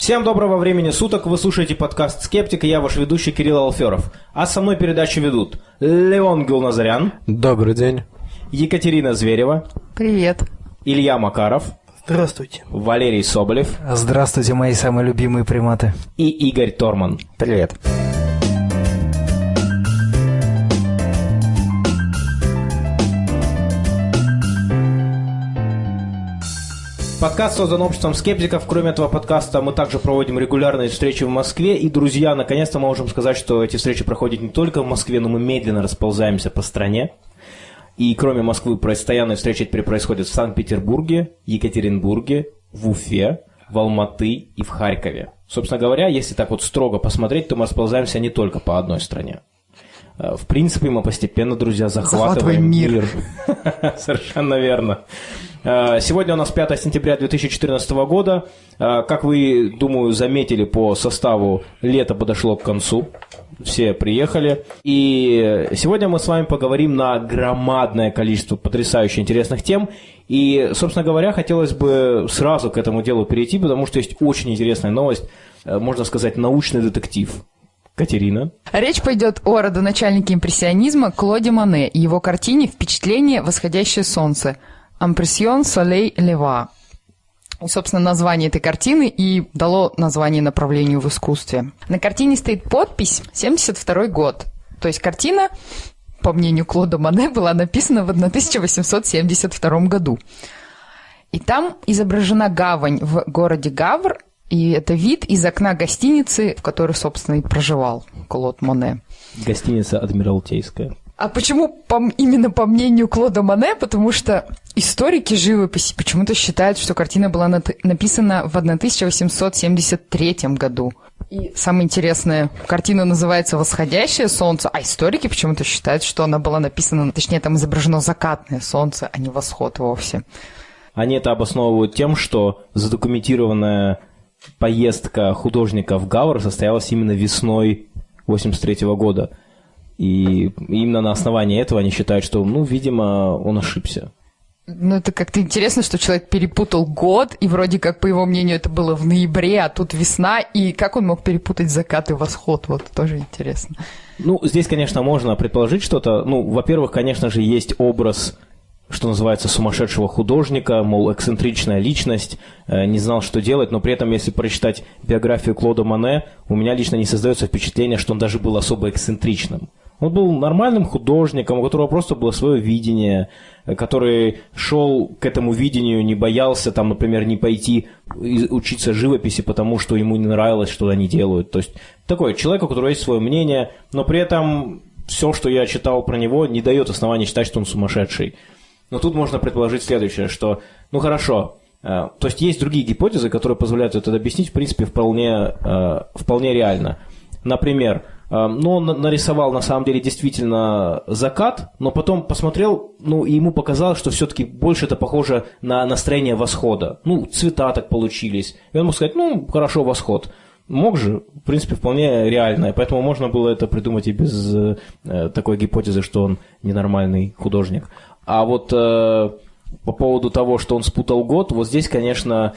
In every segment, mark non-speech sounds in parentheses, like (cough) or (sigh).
Всем доброго времени суток, вы слушаете подкаст «Скептик», и я ваш ведущий Кирилл Алферов. А со мной передачу ведут Леон Гулназарян. Добрый день. Екатерина Зверева. Привет. Илья Макаров. Здравствуйте. Валерий Соболев. Здравствуйте, мои самые любимые приматы. И Игорь Торман. Привет. Подкаст создан обществом скептиков. Кроме этого подкаста мы также проводим регулярные встречи в Москве. И, друзья, наконец-то мы можем сказать, что эти встречи проходят не только в Москве, но мы медленно расползаемся по стране. И кроме Москвы постоянные встречи теперь происходят в Санкт-Петербурге, Екатеринбурге, в Уфе, в Алматы и в Харькове. Собственно говоря, если так вот строго посмотреть, то мы расползаемся не только по одной стране. Э, В принципе, мы постепенно, друзья, захватываем, Захватываем мир. мир. (laughs) Совершенно верно. Э, Сегодня у нас 5 сентября 2014 года. Э, Как вы, думаю, заметили по составу, лето подошло к концу. Все приехали. И сегодня мы с вами поговорим на громадное количество потрясающе интересных тем. И, собственно говоря, хотелось бы сразу к этому делу перейти, потому что есть очень интересная новость, э, можно сказать, научный детектив. Катерина. Речь пойдет о родоначальнике импрессионизма Клоде Мане и его картине «Впечатление. Восходящее солнце» «Ампрессион Солей Лева». Собственно, название этой картины и дало название направлению в искусстве. На картине стоит подпись «72 год». То есть картина, по мнению Клода Мане, была написана в 1872 году. И там изображена гавань в городе Гавр, и это вид из окна гостиницы, в которой, собственно, и проживал Клод Моне. Гостиница Адмиралтейская. А почему по- именно по мнению Клода Моне? Потому что историки живописи почему-то считают, что картина была нат- написана в 1873 году. И самое интересное, картина называется «Восходящее солнце», а историки почему-то считают, что она была написана, точнее, там изображено закатное солнце, а не восход вовсе. Они это обосновывают тем, что задокументированная поездка художника в Гавр состоялась именно весной 83 года. И именно на основании этого они считают, что, ну, видимо, он ошибся. Ну, это как-то интересно, что человек перепутал год, и вроде как, по его мнению, это было в ноябре, а тут весна, и как он мог перепутать закат и восход, вот тоже интересно. Ну, здесь, конечно, можно предположить что-то. Ну, во-первых, конечно же, есть образ, что называется, сумасшедшего художника, мол, эксцентричная личность, э, не знал, что делать, но при этом, если прочитать биографию Клода Мане, у меня лично не создается впечатление, что он даже был особо эксцентричным. Он был нормальным художником, у которого просто было свое видение, который шел к этому видению, не боялся, там, например, не пойти учиться живописи, потому что ему не нравилось, что они делают. То есть такой человек, у которого есть свое мнение, но при этом все, что я читал про него, не дает основания считать, что он сумасшедший. Но тут можно предположить следующее, что, ну хорошо, э, то есть есть другие гипотезы, которые позволяют это объяснить, в принципе, вполне, э, вполне реально. Например, э, ну, он на- нарисовал на самом деле действительно закат, но потом посмотрел, ну, и ему показалось, что все-таки больше это похоже на настроение восхода. Ну, цвета так получились. И он мог сказать, ну, хорошо, восход. Мог же, в принципе, вполне реально, поэтому можно было это придумать и без э, такой гипотезы, что он ненормальный художник. А вот э, по поводу того, что он спутал год, вот здесь, конечно,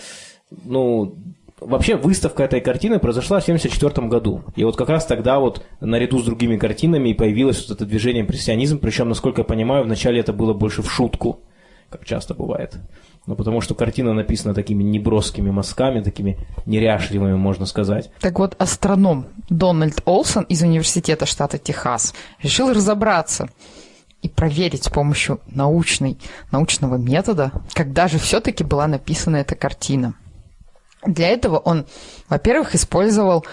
ну, вообще выставка этой картины произошла в 1974 году. И вот как раз тогда вот наряду с другими картинами и появилось вот это движение импрессионизм, причем, насколько я понимаю, вначале это было больше в шутку, как часто бывает. Ну, потому что картина написана такими неброскими мазками, такими неряшливыми, можно сказать. Так вот, астроном Дональд Олсон из университета штата Техас решил разобраться и проверить с помощью научной, научного метода, когда же все-таки была написана эта картина. Для этого он, во-первых, использовал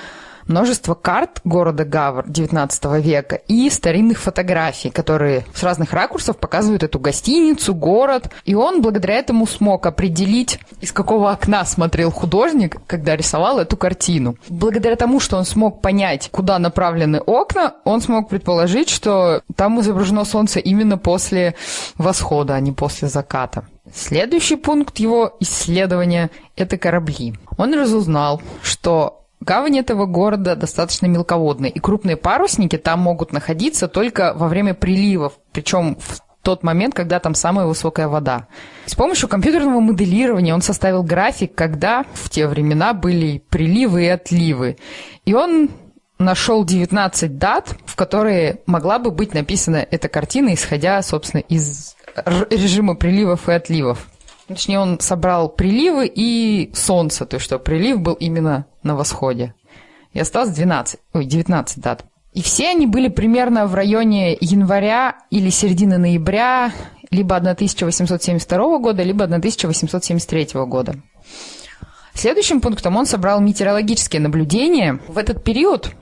множество карт города Гавр XIX века и старинных фотографий, которые с разных ракурсов показывают эту гостиницу, город. И он благодаря этому смог определить, из какого окна смотрел художник, когда рисовал эту картину. Благодаря тому, что он смог понять, куда направлены окна, он смог предположить, что там изображено солнце именно после восхода, а не после заката. Следующий пункт его исследования – это корабли. Он разузнал, что Гавань этого города достаточно мелководная, и крупные парусники там могут находиться только во время приливов, причем в тот момент, когда там самая высокая вода. С помощью компьютерного моделирования он составил график, когда в те времена были приливы и отливы. И он нашел 19 дат, в которые могла бы быть написана эта картина, исходя, собственно, из режима приливов и отливов. Точнее, он собрал приливы и солнце, то есть что прилив был именно на восходе. И осталось 12, ой, 19 дат. И все они были примерно в районе января или середины ноября либо 1872 года, либо 1873 года. Следующим пунктом он собрал метеорологические наблюдения. В этот период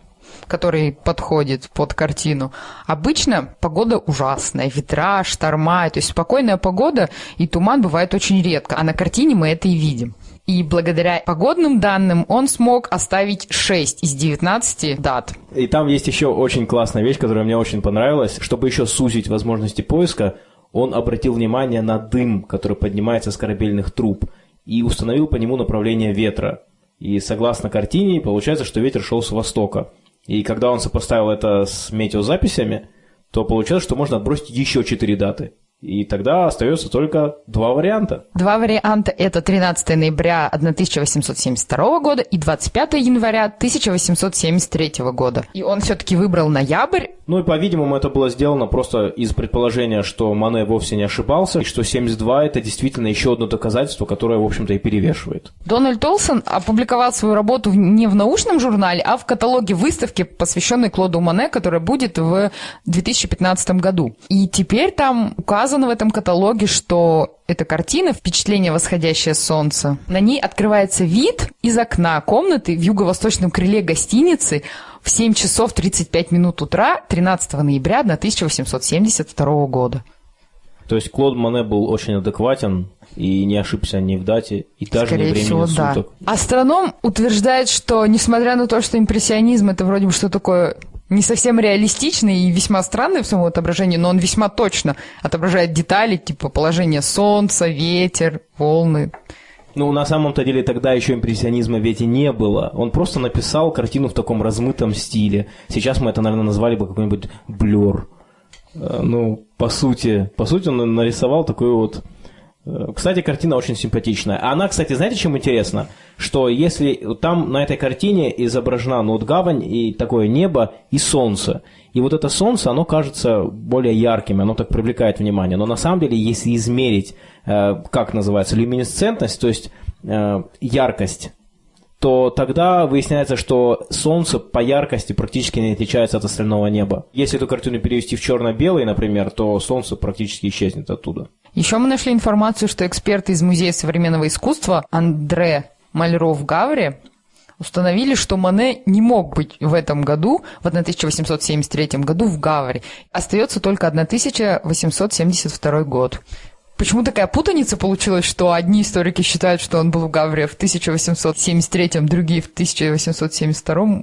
который подходит под картину. Обычно погода ужасная, ветра, шторма, то есть спокойная погода и туман бывает очень редко, а на картине мы это и видим. И благодаря погодным данным он смог оставить 6 из 19 дат. И там есть еще очень классная вещь, которая мне очень понравилась. Чтобы еще сузить возможности поиска, он обратил внимание на дым, который поднимается с корабельных труб, и установил по нему направление ветра. И согласно картине, получается, что ветер шел с востока. И когда он сопоставил это с метеозаписями, то получилось, что можно отбросить еще четыре даты. И тогда остается только два варианта. Два варианта – это 13 ноября 1872 года и 25 января 1873 года. И он все-таки выбрал ноябрь. Ну и, по-видимому, это было сделано просто из предположения, что Мане вовсе не ошибался, и что 72 – это действительно еще одно доказательство, которое, в общем-то, и перевешивает. Дональд Олсон опубликовал свою работу не в научном журнале, а в каталоге выставки, посвященной Клоду Мане, которая будет в 2015 году. И теперь там указано указано в этом каталоге, что эта картина «Впечатление восходящее солнце». На ней открывается вид из окна комнаты в юго-восточном крыле гостиницы в 7 часов 35 минут утра 13 ноября 1872 года. То есть Клод Мане был очень адекватен и не ошибся ни в дате, и даже Скорее не времени всего, суток. Да. Астроном утверждает, что несмотря на то, что импрессионизм это вроде бы что такое не совсем реалистичный и весьма странный в своем отображении, но он весьма точно отображает детали, типа положение солнца, ветер, волны. Ну, на самом-то деле тогда еще импрессионизма ведь и не было. Он просто написал картину в таком размытом стиле. Сейчас мы это, наверное, назвали бы какой-нибудь блер. Э, ну, по сути, по сути он нарисовал такой вот кстати, картина очень симпатичная. Она, кстати, знаете, чем интересна? Что если там на этой картине изображена ну, вот гавань и такое небо и солнце. И вот это солнце, оно кажется более ярким, оно так привлекает внимание. Но на самом деле, если измерить, э, как называется, люминесцентность, то есть э, яркость то тогда выясняется, что Солнце по яркости практически не отличается от остального неба. Если эту картину перевести в черно-белый, например, то Солнце практически исчезнет оттуда. Еще мы нашли информацию, что эксперты из Музея современного искусства Андре Мальро в Гавре установили, что Мане не мог быть в этом году, в 1873 году в Гавре. Остается только 1872 год. Почему такая путаница получилась, что одни историки считают, что он был в Гавре в 1873, другие в 1872?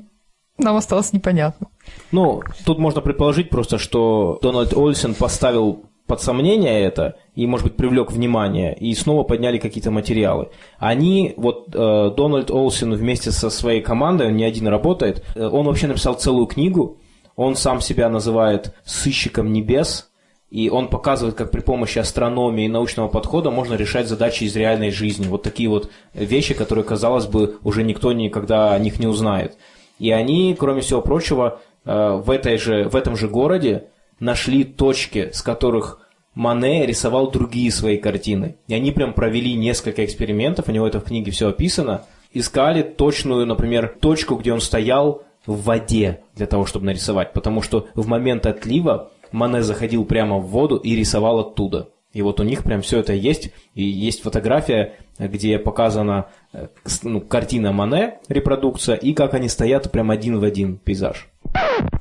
Нам осталось непонятно. Ну, тут можно предположить просто, что Дональд Ольсен поставил под сомнение это и, может быть, привлек внимание, и снова подняли какие-то материалы. Они, вот э, Дональд Олсен вместе со своей командой, он не один работает, э, он вообще написал целую книгу, он сам себя называет «сыщиком небес», и он показывает, как при помощи астрономии и научного подхода можно решать задачи из реальной жизни. Вот такие вот вещи, которые, казалось бы, уже никто никогда о них не узнает. И они, кроме всего прочего, э, в, этой же, в этом же городе нашли точки, с которых Мане рисовал другие свои картины. И они прям провели несколько экспериментов, у него это в книге все описано. Искали точную, например, точку, где он стоял в воде для того, чтобы нарисовать. Потому что в момент отлива Мане заходил прямо в воду и рисовал оттуда. И вот у них прям все это есть. И есть фотография, где показана э, ну, картина Мане, репродукция, и как они стоят прям один в один пейзаж.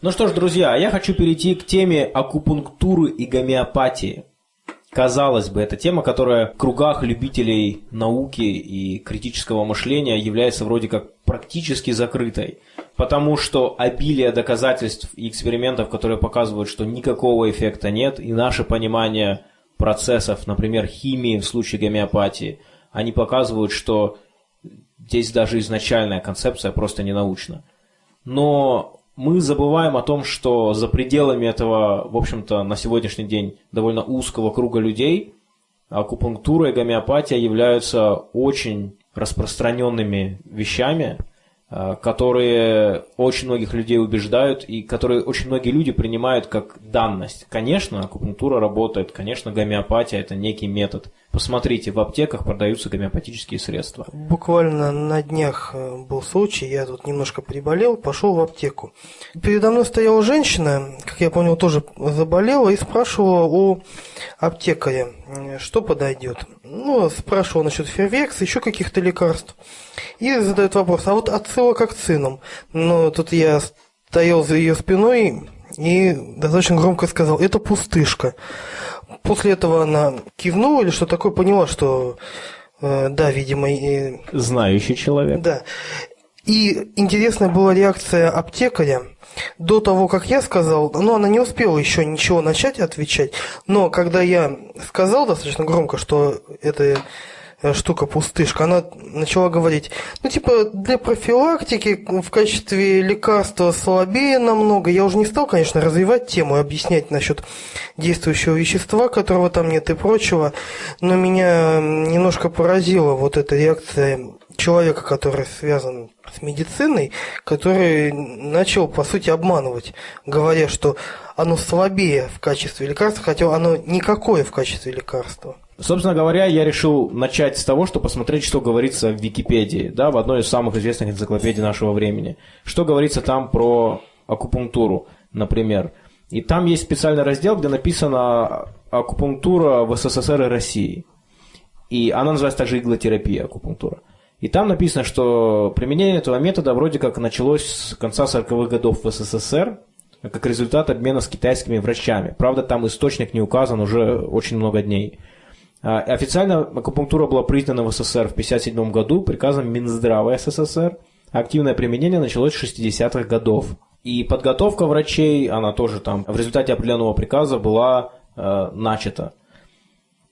Ну что ж, друзья, я хочу перейти к теме акупунктуры и гомеопатии. Казалось бы, это тема, которая в кругах любителей науки и критического мышления является вроде как практически закрытой, потому что обилие доказательств и экспериментов, которые показывают, что никакого эффекта нет, и наше понимание процессов, например, химии в случае гомеопатии, они показывают, что здесь даже изначальная концепция просто не научна. Но мы забываем о том, что за пределами этого, в общем-то, на сегодняшний день довольно узкого круга людей акупунктура и гомеопатия являются очень распространенными вещами, которые очень многих людей убеждают и которые очень многие люди принимают как данность. Конечно, акупунктура работает, конечно, гомеопатия – это некий метод. Посмотрите, в аптеках продаются гомеопатические средства. Буквально на днях э, был случай, я тут немножко приболел, пошел в аптеку. Передо мной стояла женщина, как я понял, тоже заболела и спрашивала у аптекаря, что подойдет. Ну, спрашивал насчет фервекса, еще каких-то лекарств. И задает вопрос, а вот отсылок к цинам? Ну, тут я стоял за ее спиной и достаточно громко сказал, это пустышка. После этого она кивнула или что такое, поняла, что э, да, видимо... И... Знающий человек. Да. И интересная была реакция аптекаря. До того, как я сказал, ну, она не успела еще ничего начать отвечать, но когда я сказал достаточно громко, что это Э, штука пустышка, она начала говорить, ну, типа, для профилактики в качестве лекарства слабее намного. Я уже не стал, конечно, развивать тему и объяснять насчет действующего вещества, которого там нет и прочего, но меня немножко поразила вот эта реакция человека, который связан с медициной, который начал, по сути, обманывать, говоря, что оно слабее в качестве лекарства, хотя оно никакое в качестве лекарства. Собственно говоря, я решил начать с того, что посмотреть, что говорится в Википедии, да, в одной из самых известных энциклопедий нашего времени. Что говорится там про акупунктуру, например. И там есть специальный раздел, где написано акупунктура в СССР и России. И она называется также иглотерапия акупунктура. И там написано, что применение этого метода вроде как началось с конца 40-х годов в СССР, как результат обмена с китайскими врачами. Правда, там источник не указан уже очень много дней. А, официально акупунктура была признана в СССР в 1957 году приказом Минздрава СССР. Активное применение началось с 60-х годов. И подготовка врачей, она тоже там в результате определенного приказа была э, начата.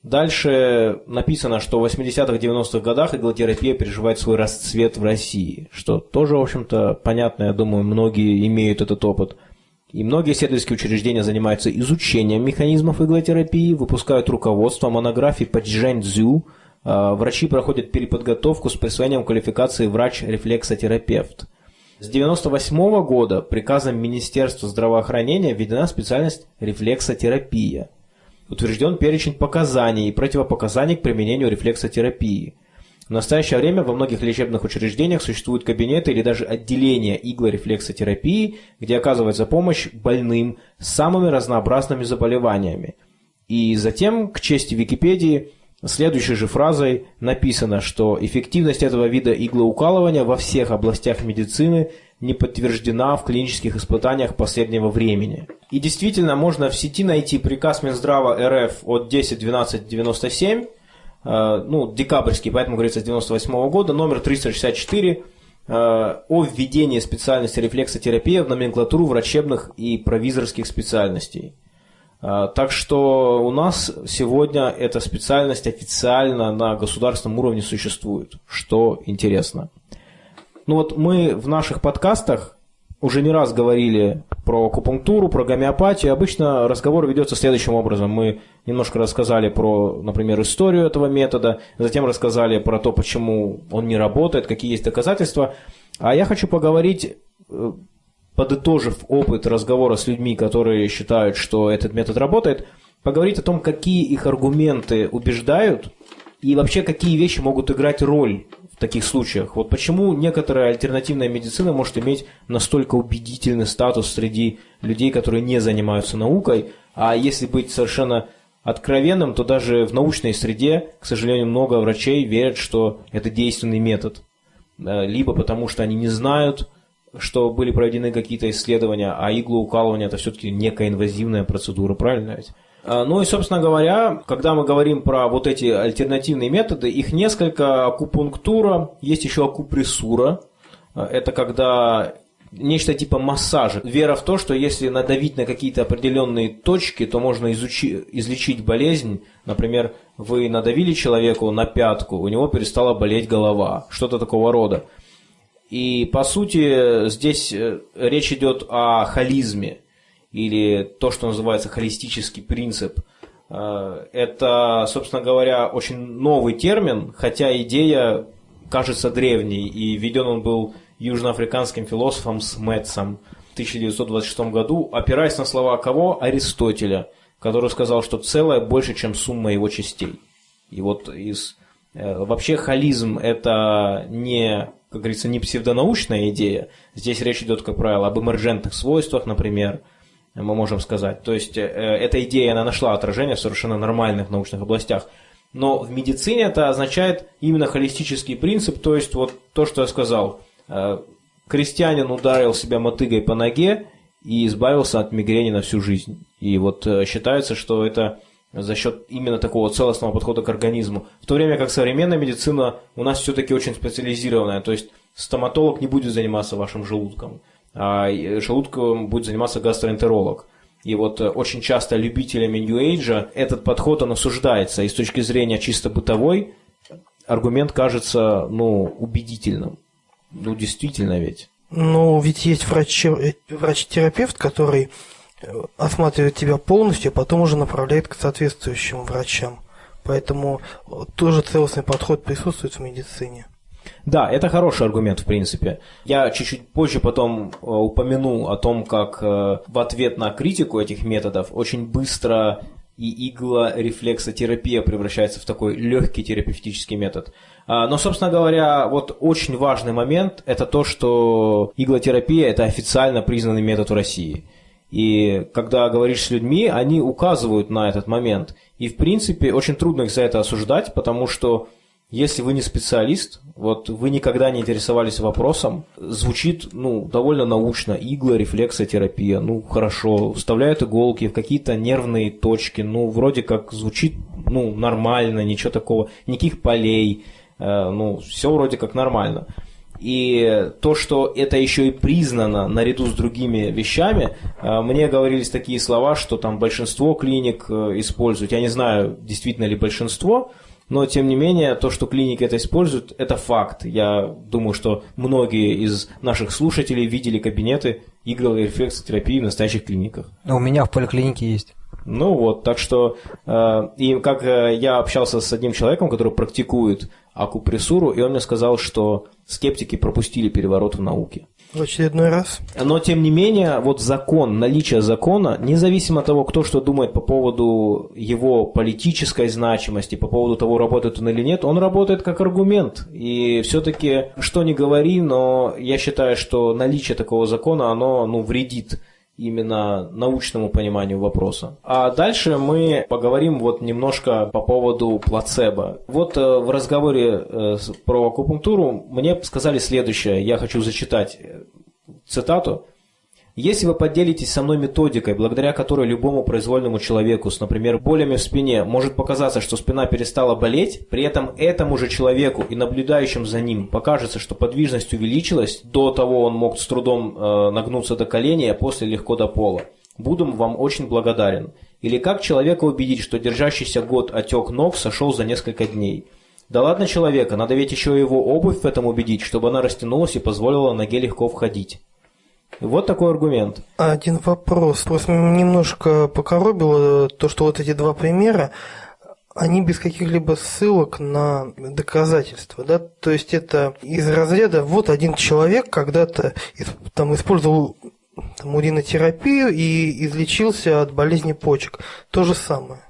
Дальше написано, что в 80-х, 90-х годах иглотерапия переживает свой расцвет в России, что тоже, в общем-то, понятно, я думаю, многие имеют этот опыт – и многие исследовательские учреждения занимаются изучением механизмов иглотерапии, выпускают руководство, монографии по джэньцзю. А, врачи проходят переподготовку с присвоением квалификации врач-рефлексотерапевт. С 1998 года приказом Министерства здравоохранения введена специальность рефлексотерапия. Утвержден перечень показаний и противопоказаний к применению рефлексотерапии – в настоящее время во многих лечебных учреждениях существуют кабинеты или даже отделения иглорефлексотерапии, где оказывается помощь больным с самыми разнообразными заболеваниями. И затем, к чести Википедии, следующей же фразой написано, что эффективность этого вида иглоукалывания во всех областях медицины не подтверждена в клинических испытаниях последнего времени. И действительно, можно в сети найти приказ Минздрава РФ от 10.12.97, Э, ну, декабрьский, поэтому говорится с 98 -го года, номер 364 э, о введении специальности рефлексотерапия в номенклатуру врачебных и провизорских специальностей. Э, так что у нас сегодня эта специальность официально на государственном уровне существует, что интересно. Ну вот мы в наших подкастах уже не раз говорили про акупунктуру, про гомеопатию. Обычно разговор ведется следующим образом. Мы немножко рассказали про, например, историю этого метода, затем рассказали про то, почему он не работает, какие есть доказательства. А я хочу поговорить, э, подытожив опыт разговора с людьми, которые считают, что этот метод работает, поговорить о том, какие их аргументы убеждают и вообще какие вещи могут играть роль таких случаях. Вот почему некоторая альтернативная медицина может иметь настолько убедительный статус среди людей, которые не занимаются наукой, а если быть совершенно откровенным, то даже в научной среде, к сожалению, много врачей верят, что это действенный метод. Э, либо потому, что они не знают, что были проведены какие-то исследования, а иглоукалывание это все-таки некая инвазивная процедура, правильно ведь? А, ну и, собственно говоря, когда мы говорим про вот эти альтернативные методы, их несколько. Акупунктура, есть еще акупрессура. А, это когда нечто типа массажа. Вера в то, что если надавить на какие-то определенные точки, то можно изучи, излечить болезнь. Например, вы надавили человеку на пятку, у него перестала болеть голова. Что-то такого рода. И, по сути, здесь э, речь идет о холизме, или то, что называется холистический принцип. Э, это, собственно говоря, очень новый термин, хотя идея кажется древней, и введен он был южноафриканским философом Сметсом в 1926 году, опираясь на слова кого? Аристотеля, который сказал, что целое больше, чем сумма его частей. И вот из... Э, вообще холизм – это не, как говорится, не псевдонаучная идея. Здесь речь идет, как правило, об эмерджентных свойствах, например, мы можем сказать. То есть, э, эта идея, она нашла отражение в совершенно нормальных научных областях. Но в медицине это означает именно холистический принцип, то есть вот то, что я сказал. Э, крестьянин ударил себя мотыгой по ноге и избавился от мигрени на всю жизнь. И вот считается, что это за счет именно такого целостного подхода к организму. В то время как современная медицина у нас все-таки очень специализированная, то есть стоматолог не будет заниматься вашим желудком, а желудком будет заниматься гастроэнтеролог. И вот э, очень часто любителями New Age этот подход он осуждается, и с точки зрения чисто бытовой аргумент кажется ну, убедительным. Ну, действительно ведь. Ну, ведь есть э, врач-терапевт, который осматривает тебя полностью, а потом уже направляет к соответствующим врачам. Поэтому тоже целостный подход присутствует в медицине. Да, это хороший аргумент, в принципе. Я чуть-чуть позже потом э, упомяну о том, как э, в ответ на критику этих методов очень быстро и иглорефлексотерапия превращается в такой легкий терапевтический метод. А, но, собственно говоря, вот очень важный момент – это то, что иглотерапия – это официально признанный метод в России – и когда говоришь с людьми, они указывают на этот момент. И, в принципе, очень трудно их за это осуждать, потому что если вы не специалист, вот вы никогда не интересовались вопросом, звучит ну, довольно научно, игла, рефлексотерапия, ну хорошо, вставляют иголки в какие-то нервные точки, ну вроде как звучит ну, нормально, ничего такого, никаких полей, э, ну все вроде как нормально. И то, что это еще и признано наряду с другими вещами, э, мне говорились такие слова, что там большинство клиник э, используют. Я не знаю, действительно ли большинство, но тем не менее, то, что клиники это используют, это факт. Я думаю, что многие из наших слушателей видели кабинеты игровой рефлексотерапии в настоящих клиниках. У меня в поликлинике есть. Ну вот, так что, э, и как э, я общался с одним человеком, который практикует акупрессуру, и он мне сказал, что скептики пропустили переворот в науке. В очередной раз. Но, тем не менее, вот закон, наличие закона, независимо от того, кто что думает по поводу его политической значимости, по поводу того, работает он или нет, он работает как аргумент. И все-таки, что ни говори, но я считаю, что наличие такого закона, оно ну, вредит именно научному пониманию вопроса. А дальше мы поговорим вот немножко по поводу плацебо. Вот э, в разговоре э, про акупунктуру мне сказали следующее, я хочу зачитать э, цитату. Если вы поделитесь со мной методикой, благодаря которой любому произвольному человеку с, например, болями в спине может показаться, что спина перестала болеть, при этом этому же человеку и наблюдающим за ним покажется, что подвижность увеличилась, до того он мог с трудом э, нагнуться до колени, а после легко до пола. Буду вам очень благодарен. Или как человека убедить, что держащийся год отек ног сошел за несколько дней? Да ладно человека, надо ведь еще его обувь в этом убедить, чтобы она растянулась и позволила ноге легко входить. Вот такой аргумент. Один вопрос. Просто немножко покоробило то, что вот эти два примера, они без каких-либо ссылок на доказательства, да, то есть это из разряда вот один человек когда-то там использовал там, уринотерапию и излечился от болезни почек. То же самое.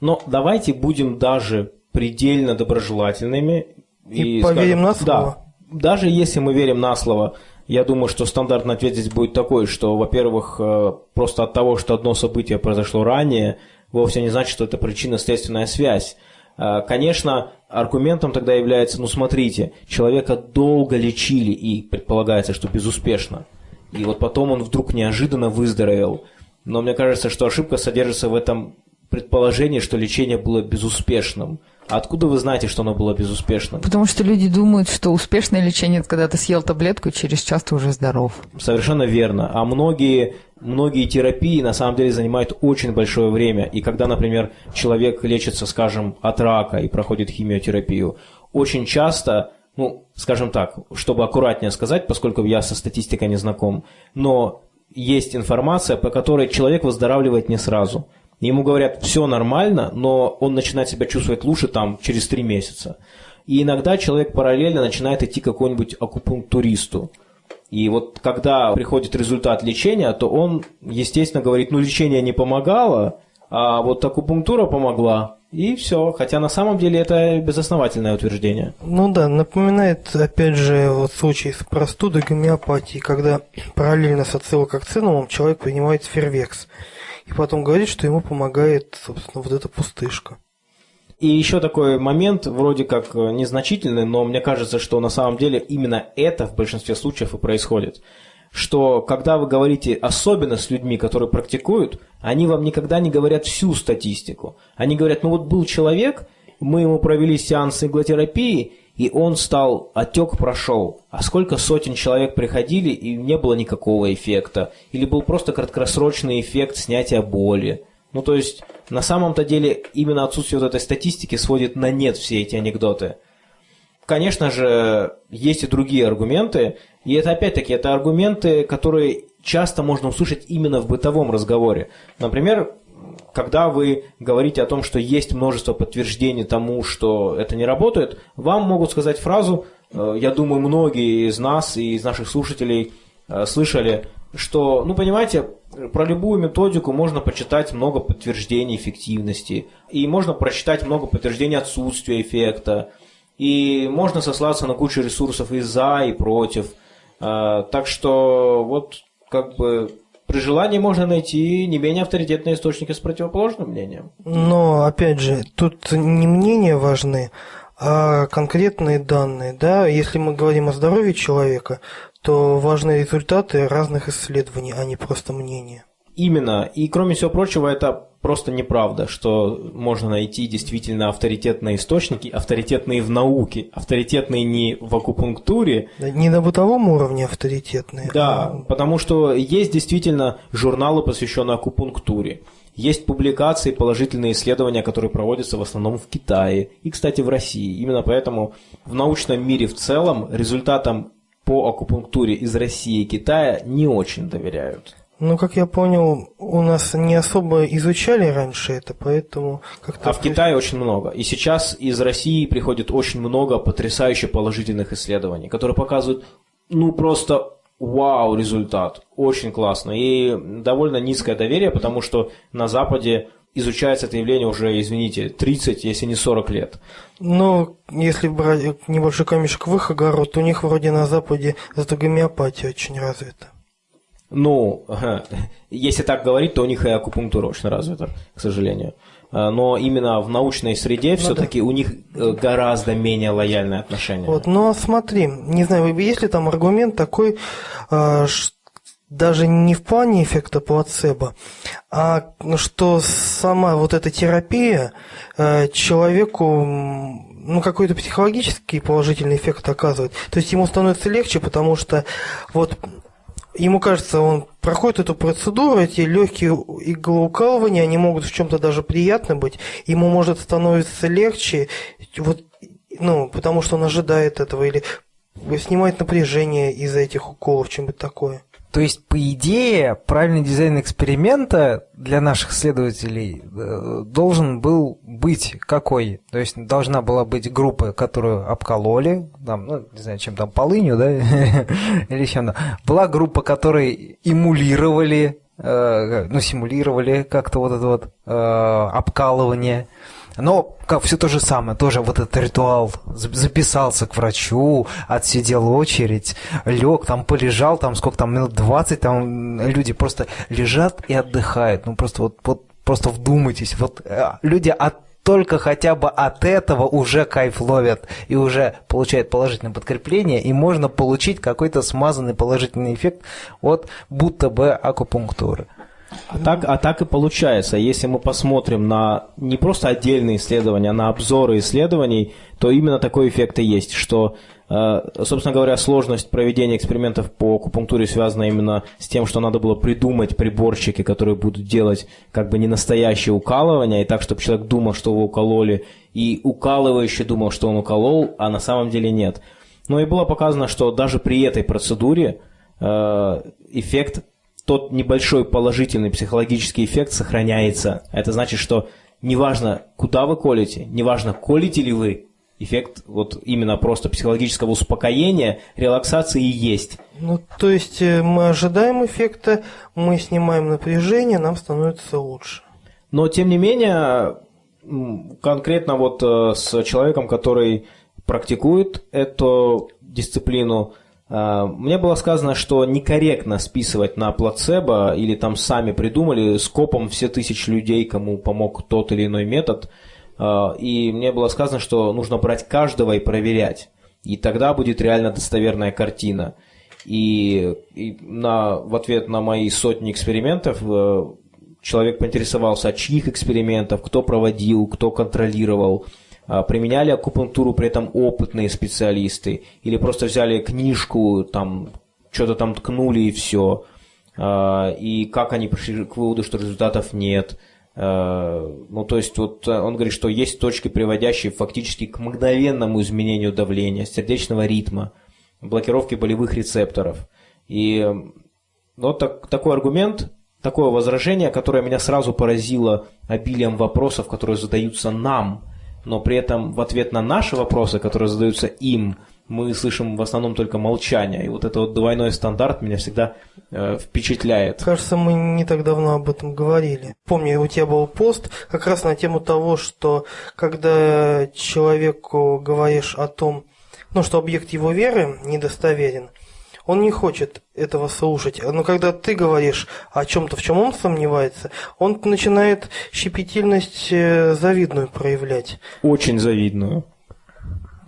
Но давайте будем даже предельно доброжелательными. И, и поверим скажем, на слово. Да, даже если мы верим на слово, я думаю, что стандартный ответ здесь будет такой, что, во-первых, э, просто от того, что одно событие произошло ранее, вовсе не значит, что это причинно-следственная связь. Э, конечно, аргументом тогда является, ну смотрите, человека долго лечили и предполагается, что безуспешно. И вот потом он вдруг неожиданно выздоровел. Но мне кажется, что ошибка содержится в этом предположении, что лечение было безуспешным. А откуда вы знаете, что оно было безуспешным? Потому что люди думают, что успешное лечение – это когда ты съел таблетку и через час ты уже здоров. Совершенно верно. А многие, многие терапии на самом деле занимают очень большое время. И когда, например, человек лечится, скажем, от рака и проходит химиотерапию, очень часто ну, скажем так, чтобы аккуратнее сказать, поскольку я со статистикой не знаком, но есть информация, по которой человек выздоравливает не сразу. Ему говорят, все нормально, но он начинает себя чувствовать лучше там через три месяца. И иногда человек параллельно начинает идти к какому-нибудь акупунктуристу. И вот когда приходит результат лечения, то он, естественно, говорит, ну лечение не помогало, а вот акупунктура помогла. И все. Хотя на самом деле это безосновательное утверждение. Ну да, напоминает, опять же, вот случай с простудой гомеопатии, когда параллельно с ацилококцинумом человек принимает фервекс. И потом говорит, что ему помогает, собственно, вот эта пустышка. И еще такой момент, вроде как э, незначительный, но мне кажется, что на самом деле именно это в большинстве случаев и происходит. Что когда вы говорите, особенно с людьми, которые практикуют, они вам никогда не говорят всю статистику. Они говорят, ну вот был человек, мы ему провели сеанс иглотерапии, и он стал, отек прошел. А сколько сотен человек приходили, и не было никакого эффекта. Или был просто краткосрочный эффект снятия боли. Ну, то есть, на самом-то деле, именно отсутствие вот этой статистики сводит на нет все эти анекдоты. Конечно же, есть и другие аргументы, и это опять-таки, это аргументы, которые часто можно услышать именно в бытовом разговоре. Например, когда вы говорите о том, что есть множество подтверждений тому, что это не работает, вам могут сказать фразу, э, я думаю, многие из нас и из наших слушателей э, слышали, что, ну, понимаете, про любую методику можно почитать много подтверждений эффективности, и можно прочитать много подтверждений отсутствия эффекта, и можно сослаться на кучу ресурсов и за, и против. А, так что вот как бы при желании можно найти не менее авторитетные источники с противоположным мнением. Но, опять же, тут не мнения важны, а конкретные данные. Да? Если мы говорим о здоровье человека, то важны результаты разных исследований, а не просто мнения. Именно. И кроме всего прочего, это просто неправда, что можно найти действительно авторитетные источники, авторитетные в науке, авторитетные не в акупунктуре. Не на бытовом уровне авторитетные. Да, а... потому что есть действительно журналы, посвященные акупунктуре. Есть публикации, положительные исследования, которые проводятся в основном в Китае и, кстати, в России. Именно поэтому в научном мире в целом результатам по акупунктуре из России и Китая не очень доверяют. Ну, как я понял, у нас не особо изучали раньше это, поэтому как-то... А в Китае очень много. И сейчас из России приходит очень много потрясающе положительных исследований, которые показывают, ну, просто вау результат. Очень классно. И довольно низкое доверие, потому что на Западе изучается это явление уже, извините, 30, если не 40 лет. Ну, если брать небольшой камешек в их огород, у них вроде на Западе зато гомеопатия очень развита. Ну, если так говорить, то у них и акупунктура очень развита, к сожалению. А, но именно в научной среде ну, все-таки да. у них э, гораздо менее лояльное отношение. Вот, но смотри, не знаю, есть ли там аргумент такой, а, даже не в плане эффекта плацебо, а что сама вот эта терапия э, человеку ну, какой-то психологический положительный эффект оказывает. То есть ему становится легче, потому что вот ему кажется, он проходит эту процедуру, эти легкие иглоукалывания, они могут в чем-то даже приятно быть, ему может становиться легче, вот, ну, потому что он ожидает этого, или снимает напряжение из-за этих уколов, чем-то такое. То есть, по идее, правильный дизайн эксперимента для наших следователей э, должен был быть какой? То есть, должна была быть группа, которую обкололи, там, ну, не знаю, чем там, полынью, да, (laughs) или чем-то. Была группа, которые эмулировали, э, ну, симулировали как-то вот это вот э, обкалывание. Но как все то же самое, тоже вот этот ритуал. Записался к врачу, отсидел очередь, лег, там полежал, там сколько там, минут 20, там люди просто лежат и отдыхают. Ну просто вот, вот просто вдумайтесь, вот э, люди от только хотя бы от этого уже кайф ловят и уже получают положительное подкрепление, и можно получить какой-то смазанный положительный эффект от будто бы акупунктуры. А так, а так и получается. Если мы посмотрим на не просто отдельные исследования, а на обзоры исследований, то именно такой эффект и есть, что, э, собственно говоря, сложность проведения экспериментов по акупунктуре связана именно с тем, что надо было придумать приборчики, которые будут делать как бы не настоящее укалывание, и так, чтобы человек думал, что его укололи, и укалывающий думал, что он уколол, а на самом деле нет. Но и было показано, что даже при этой процедуре э, эффект, тот небольшой положительный психологический эффект сохраняется. Это значит, что неважно, куда вы колите, неважно, колите ли вы, эффект вот именно просто психологического успокоения, релаксации и есть. Ну, то есть э, мы ожидаем эффекта, мы снимаем напряжение, нам становится лучше. Но, тем не менее, конкретно вот э, с человеком, который практикует эту дисциплину, мне было сказано, что некорректно списывать на плацебо или там сами придумали скопом все тысячи людей, кому помог тот или иной метод – а, и мне было сказано, что нужно брать каждого и проверять. И тогда будет реально достоверная картина. И, и на, в ответ на мои сотни экспериментов э, человек поинтересовался, от чьих экспериментов, кто проводил, кто контролировал, а, применяли акупунктуру при этом опытные специалисты, или просто взяли книжку, там что-то там ткнули и все, а, и как они пришли к выводу, что результатов нет – Э, ну, то есть, вот э, он говорит, что есть точки, приводящие фактически к мгновенному изменению давления, сердечного ритма, блокировки болевых рецепторов. И вот так, такой аргумент, такое возражение, которое меня сразу поразило обилием вопросов, которые задаются нам, но при этом в ответ на наши вопросы, которые задаются им, мы слышим в основном только молчание. И вот этот вот двойной стандарт меня всегда э, впечатляет. Кажется, мы не так давно об этом говорили. Помню, у тебя был пост как раз на тему того, что когда человеку говоришь о том, ну, что объект его веры недостоверен, он не хочет этого слушать. Но когда ты говоришь о чем-то, в чем он сомневается, он начинает щепетильность э, завидную проявлять. Очень завидную.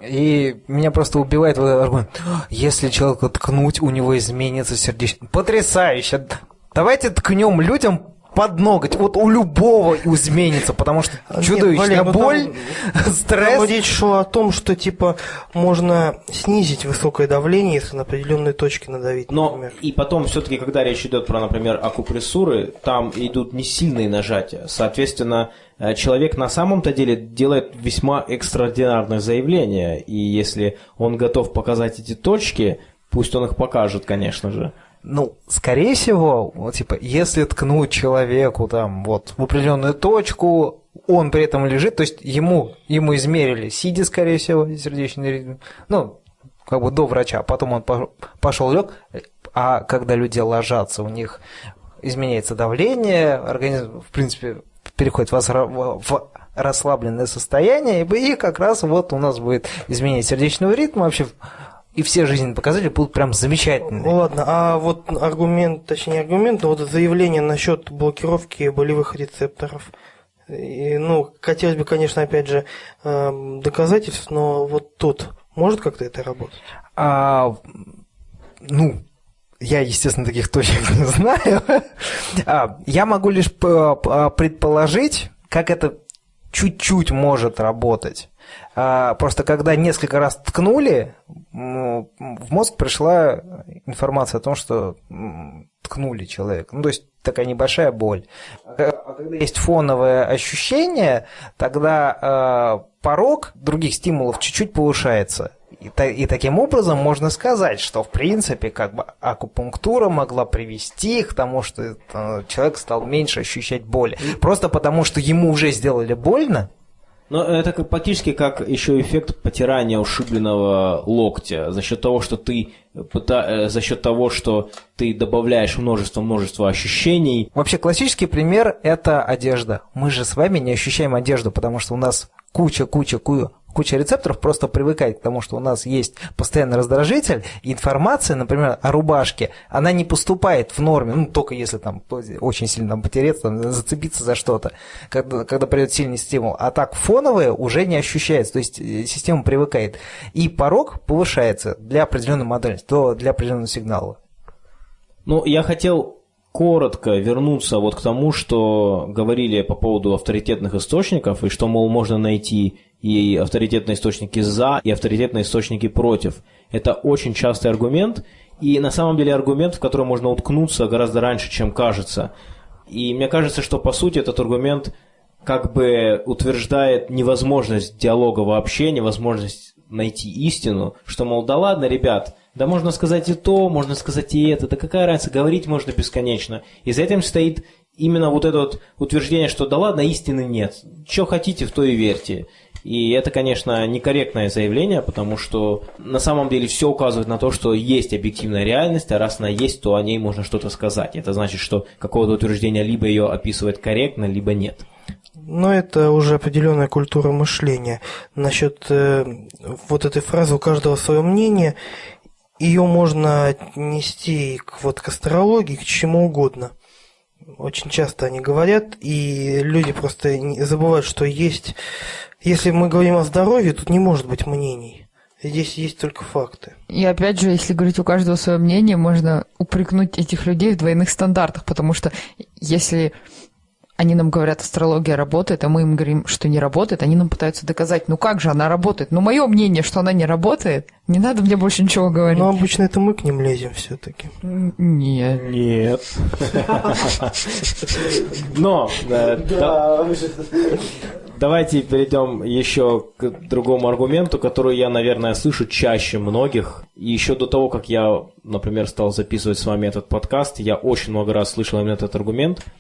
И меня просто убивает вот этот аргумент. Если человека ткнуть, у него изменится сердечко. Потрясающе! Давайте ткнем людям под ноготь. Вот у любого изменится, потому что чудовищная Нет, Валер, ну боль, там, (laughs) стресс. Там речь шла о том, что типа можно снизить высокое давление, если на определенные точки надавить. Но например. и потом все-таки, когда речь идет про, например, акупрессуры, там идут не сильные нажатия. Соответственно, э, человек на самом-то деле делает весьма экстраординарное заявление. И если он готов показать эти точки, пусть он их покажет, конечно же. Ну, скорее всего, вот, типа, если ткнуть человеку там вот в определенную точку, он при этом лежит, то есть ему, ему измерили, сидя, скорее всего, сердечный ритм, ну, как бы до врача, потом он пошел лег, а когда люди ложатся, у них изменяется давление, организм, в принципе, переходит в расслабленное состояние, и как раз вот у нас будет изменение сердечного ритма, вообще и все жизненные показатели будут прям замечательные. Ладно, а вот аргумент, точнее аргумент, вот заявление насчет блокировки болевых рецепторов. И, ну, хотелось бы, конечно, опять же, э, доказательств, но вот тут может как-то это работать? А, ну, я, естественно, таких точек не знаю. а, я могу лишь предположить, как это чуть-чуть может работать. А, просто когда несколько раз ткнули, в мозг пришла информация о том, что ткнули человека. Ну, то есть такая небольшая боль. А когда есть фоновое ощущение, тогда э, порог других стимулов чуть-чуть повышается. И, и таким образом можно сказать, что в принципе как бы акупунктура могла привести к тому, что э, человек стал меньше ощущать боль. Просто потому, что ему уже сделали больно, но это как, практически как еще эффект потирания ушибленного локтя за счет того, что ты э, за счет того, что ты добавляешь множество-множество ощущений. Вообще классический пример – это одежда. Мы же с вами не ощущаем одежду, потому что у нас куча-куча куча рецепторов просто привыкает к тому, что у нас есть постоянный раздражитель, информация, например, о рубашке, она не поступает в норме, ну, только если там очень сильно там, потереться, там, зацепиться за что-то, когда, когда придет сильный стимул. А так фоновое уже не ощущается, то есть э, система привыкает. И порог повышается для определенной модели, то для определенного сигнала. Ну, я хотел коротко вернуться вот к тому, что говорили по поводу авторитетных источников, и что, мол, можно найти и авторитетные источники за, и авторитетные источники против. Это очень частый аргумент, и на самом деле аргумент, в который можно уткнуться гораздо раньше, чем кажется. И мне кажется, что по сути этот аргумент как бы утверждает невозможность диалога вообще, невозможность найти истину, что, мол, да ладно, ребят, да можно сказать и то, можно сказать и это, да какая разница, говорить можно бесконечно. И за этим стоит именно вот это вот утверждение, что да ладно, истины нет. Что хотите, в то и верьте. И это, конечно, некорректное заявление, потому что на самом деле все указывает на то, что есть объективная реальность, а раз она есть, то о ней можно что-то сказать. Это значит, что какого-то утверждения либо ее описывает корректно, либо нет. Но это уже определенная культура мышления. Насчет э, вот этой фразы «у каждого свое мнение», ее можно отнести к, вот, к астрологии, к чему угодно. Очень часто они говорят, и люди просто забывают, что есть... Если мы говорим о здоровье, тут не может быть мнений. Здесь есть только факты. И опять же, если говорить у каждого свое мнение, можно упрекнуть этих людей в двойных стандартах, потому что если они нам говорят, астрология работает, а мы им говорим, что не работает, они нам пытаются доказать, ну как же она работает? Ну, мое мнение, что она не работает, не надо мне больше ничего говорить. Но обычно это мы к ним лезем все-таки. Нет. Нет. Но, давайте перейдем еще к другому аргументу, который я, наверное, слышу чаще многих. И еще до того, как я, например, стал записывать с вами этот подкаст, я очень много раз слышал именно этот аргумент –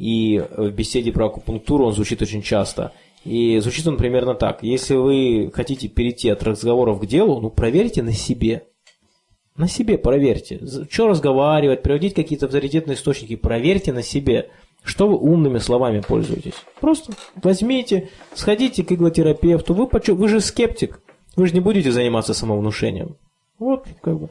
и в беседе про акупунктуру он звучит очень часто. И звучит он примерно так. Если вы хотите перейти от разговоров к делу, ну проверьте на себе. На себе проверьте. Что разговаривать, приводить какие-то авторитетные источники, проверьте на себе. Что вы умными словами пользуетесь? Просто возьмите, сходите к иглотерапевту. Вы, вы же скептик. Вы же не будете заниматься самовнушением. Вот, как бы.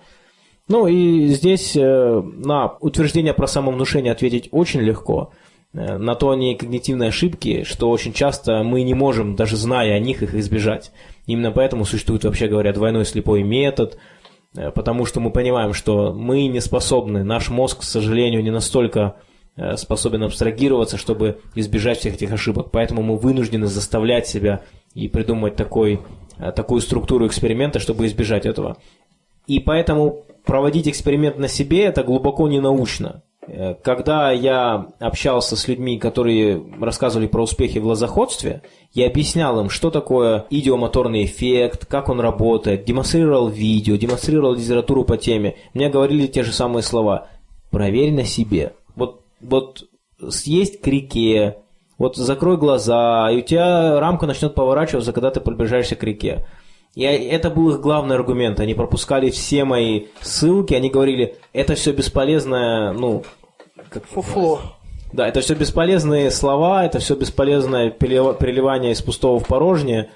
Ну и здесь э, на утверждение про самовнушение ответить очень легко. Э, на то они когнитивные ошибки, что очень часто мы не можем, даже зная о них, их избежать. Именно поэтому существует, вообще говоря, двойной слепой метод, э, потому что мы понимаем, что мы не способны, наш мозг, к сожалению, не настолько э, способен абстрагироваться, чтобы избежать всех этих ошибок. Поэтому мы вынуждены заставлять себя и придумать такой, такую структуру эксперимента, чтобы избежать этого. И поэтому проводить эксперимент на себе – это глубоко не научно. Э, когда я общался с людьми, которые рассказывали про успехи в лозоходстве, я объяснял им, что такое идиомоторный эффект, как он работает, демонстрировал видео, демонстрировал литературу по теме. Мне говорили те же самые слова. Проверь на себе. Вот, вот съесть к реке, вот закрой глаза, и у тебя рамка начнет поворачиваться, когда ты приближаешься к реке. И это был их главный аргумент. Они пропускали все мои ссылки, они говорили, это все бесполезное, ну, как фуфло. Да, это все бесполезные слова, это все бесполезное переливание из пустого в порожнее.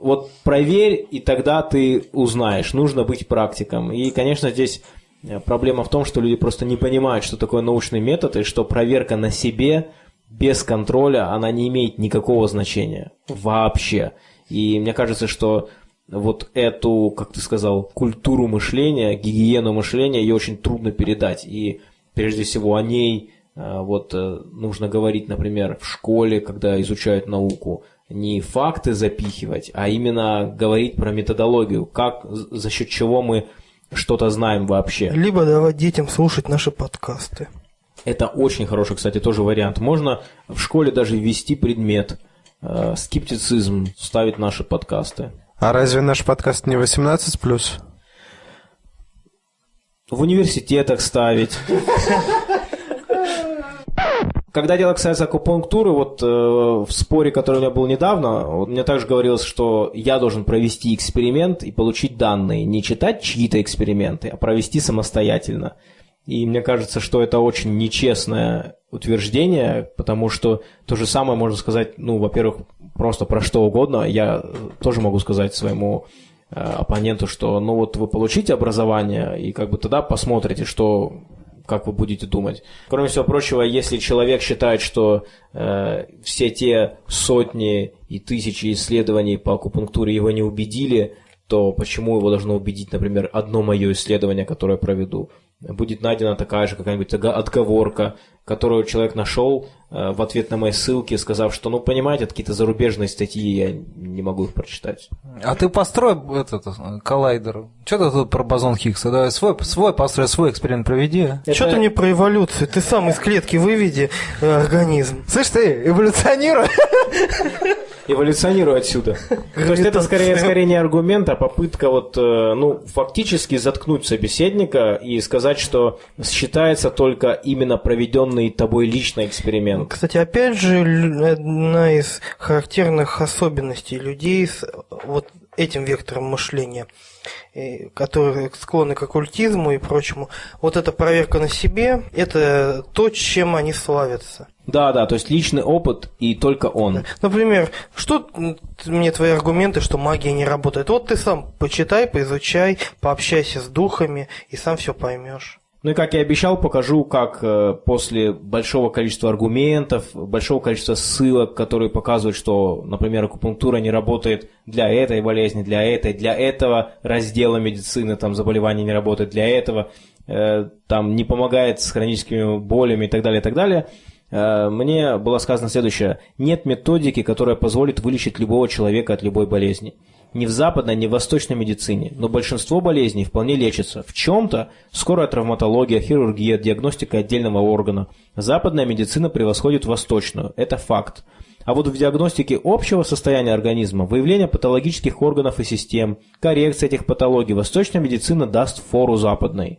Вот проверь, и тогда ты узнаешь. Нужно быть практиком. И, конечно, здесь э, проблема в том, что люди просто не понимают, что такое научный метод, и что проверка на себе без контроля, она не имеет никакого значения вообще. И мне кажется, что вот эту, как ты сказал, культуру мышления, гигиену мышления, ее очень трудно передать. И прежде всего о ней э, вот э, нужно говорить, например, в школе, когда изучают науку, не факты запихивать, а именно говорить про методологию, как, за счет чего мы что-то знаем вообще. Либо давать детям слушать наши подкасты. Это очень хороший, кстати, тоже вариант. Можно в школе даже ввести предмет э, скептицизм, ставить наши подкасты. А разве наш подкаст не 18+. В университетах ставить. Когда дело касается акупунктуры, вот э, в споре, который у меня был недавно, вот, мне также говорилось, что я должен провести эксперимент и получить данные. Не читать чьи-то эксперименты, а провести самостоятельно. И мне кажется, что это очень нечестное утверждение, потому что то же самое можно сказать, ну, во-первых, просто про что угодно. Я тоже могу сказать своему э, оппоненту, что, ну, вот вы получите образование, и как бы тогда посмотрите, что как вы будете думать. Кроме всего прочего, если человек считает, что э, все те сотни и тысячи исследований по акупунктуре его не убедили, то почему его должно убедить, например, одно мое исследование, которое я проведу? Будет найдена такая же какая-нибудь отговорка, которую человек нашел э, в ответ на мои ссылки, сказав, что, ну, понимаете, какие-то зарубежные статьи, я не могу их прочитать. А ты построй этот коллайдер. Что ты тут про бозон Хиггса? Давай свой, свой построй, свой эксперимент проведи. Это... Что ты мне про эволюцию? Ты сам из клетки выведи э, организм. Слышь ты, эволюционируй. (laughs) эволюционирую отсюда. То есть это скорее, скорее не аргумент, а попытка вот, э, ну, фактически заткнуть собеседника и сказать, что считается только именно проведенный тобой личный эксперимент. Кстати, опять же, одна из характерных особенностей людей с вот этим вектором мышления – которые склонны к оккультизму и прочему, вот эта проверка на себе, это то, чем они славятся. Да, да, то есть личный опыт и только он. Например, что мне твои аргументы, что магия не работает? Вот ты сам почитай, поизучай, пообщайся с духами и сам все поймешь. Ну и как я обещал, покажу, как э, после большого количества аргументов, большого количества ссылок, которые показывают, что, например, акупунктура не работает для этой болезни, для этой, для этого раздела медицины, там заболевания не работает для этого, э, там не помогает с хроническими болями и так далее, и так далее. Э, мне было сказано следующее. Нет методики, которая позволит вылечить любого человека от любой болезни ни в западной, ни в восточной медицине, но большинство болезней вполне лечится. В чем-то скорая травматология, хирургия, диагностика отдельного органа. Западная медицина превосходит восточную, это факт. А вот в диагностике общего состояния организма, выявление патологических органов и систем, коррекция этих патологий, восточная медицина даст фору западной.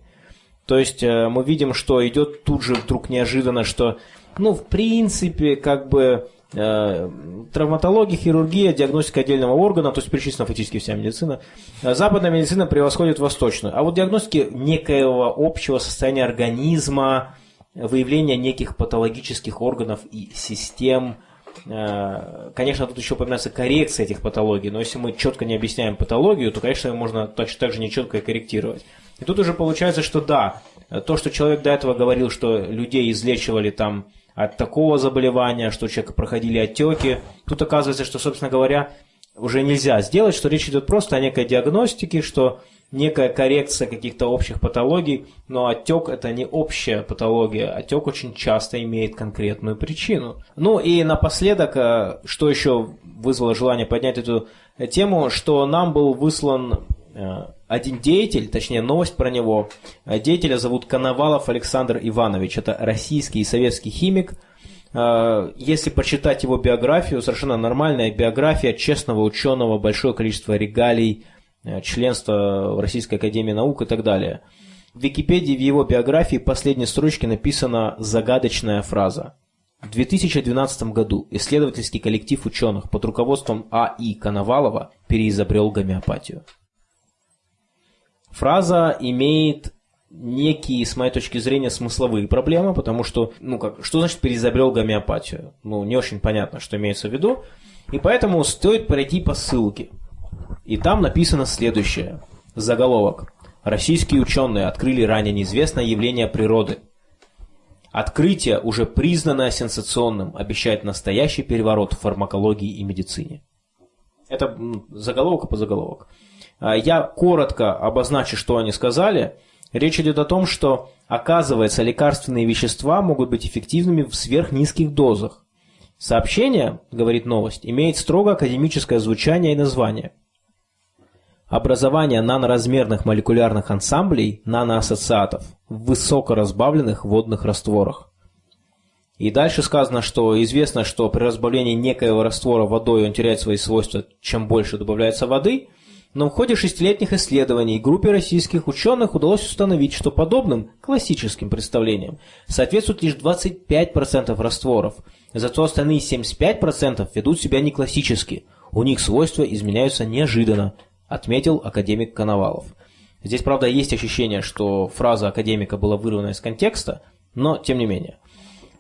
То есть э, мы видим, что идет тут же вдруг неожиданно, что, ну, в принципе, как бы травматология, хирургия, диагностика отдельного органа, то есть перечислена фактически вся медицина. Э, западная медицина превосходит восточную. А вот диагностики некоего общего состояния организма, выявления неких патологических органов и систем, э, Конечно, тут еще упоминается коррекция этих патологий, но если мы четко не объясняем патологию, то, конечно, можно точно так же нечетко и корректировать. И тут уже получается, что да, то, что человек до этого говорил, что людей излечивали там от такого заболевания, что у человека проходили отеки. Тут оказывается, что, собственно говоря, уже нельзя сделать, что речь идет просто о некой диагностике, что некая коррекция каких-то общих патологий, но отек это не общая патология, отек очень часто имеет конкретную причину. Ну и напоследок, э, что еще вызвало желание поднять эту тему, что нам был выслан э, один деятель, точнее новость про него. Э, деятеля зовут Коновалов Александр Иванович. Это российский и советский химик. Э, если почитать его биографию, совершенно нормальная биография честного ученого, большое количество регалий, э, членство в Российской Академии Наук и так далее. В Википедии в его биографии последней строчке написана загадочная фраза. В 2012 году исследовательский коллектив ученых под руководством А.И. Коновалова переизобрел гомеопатию. Фраза имеет некие, с моей точки зрения, смысловые проблемы, потому что, ну как, что значит переизобрел гомеопатию? Ну, не очень понятно, что имеется в виду. И поэтому стоит пройти по ссылке. И там написано следующее. Заголовок. Российские ученые открыли ранее неизвестное явление природы. Открытие, уже признанное сенсационным, обещает настоящий переворот в фармакологии и медицине. Это заголовок по заголовок. А, я коротко обозначу, что они сказали. Речь идет о том, что, оказывается, лекарственные вещества могут быть эффективными в сверхнизких дозах. Сообщение, говорит новость, имеет строго академическое звучание и название. Образование наноразмерных молекулярных ансамблей наноассоциатов в высокоразбавленных водных растворах. И дальше сказано, что известно, что при разбавлении некоего раствора водой он теряет свои свойства, чем больше добавляется воды – но в ходе шестилетних исследований группе российских ученых удалось установить, что подобным классическим представлениям соответствует лишь 25% растворов, зато остальные 75% ведут себя не классически, у них свойства изменяются неожиданно, отметил академик Коновалов. Здесь, правда, есть ощущение, что фраза академика была вырвана из контекста, но тем не менее.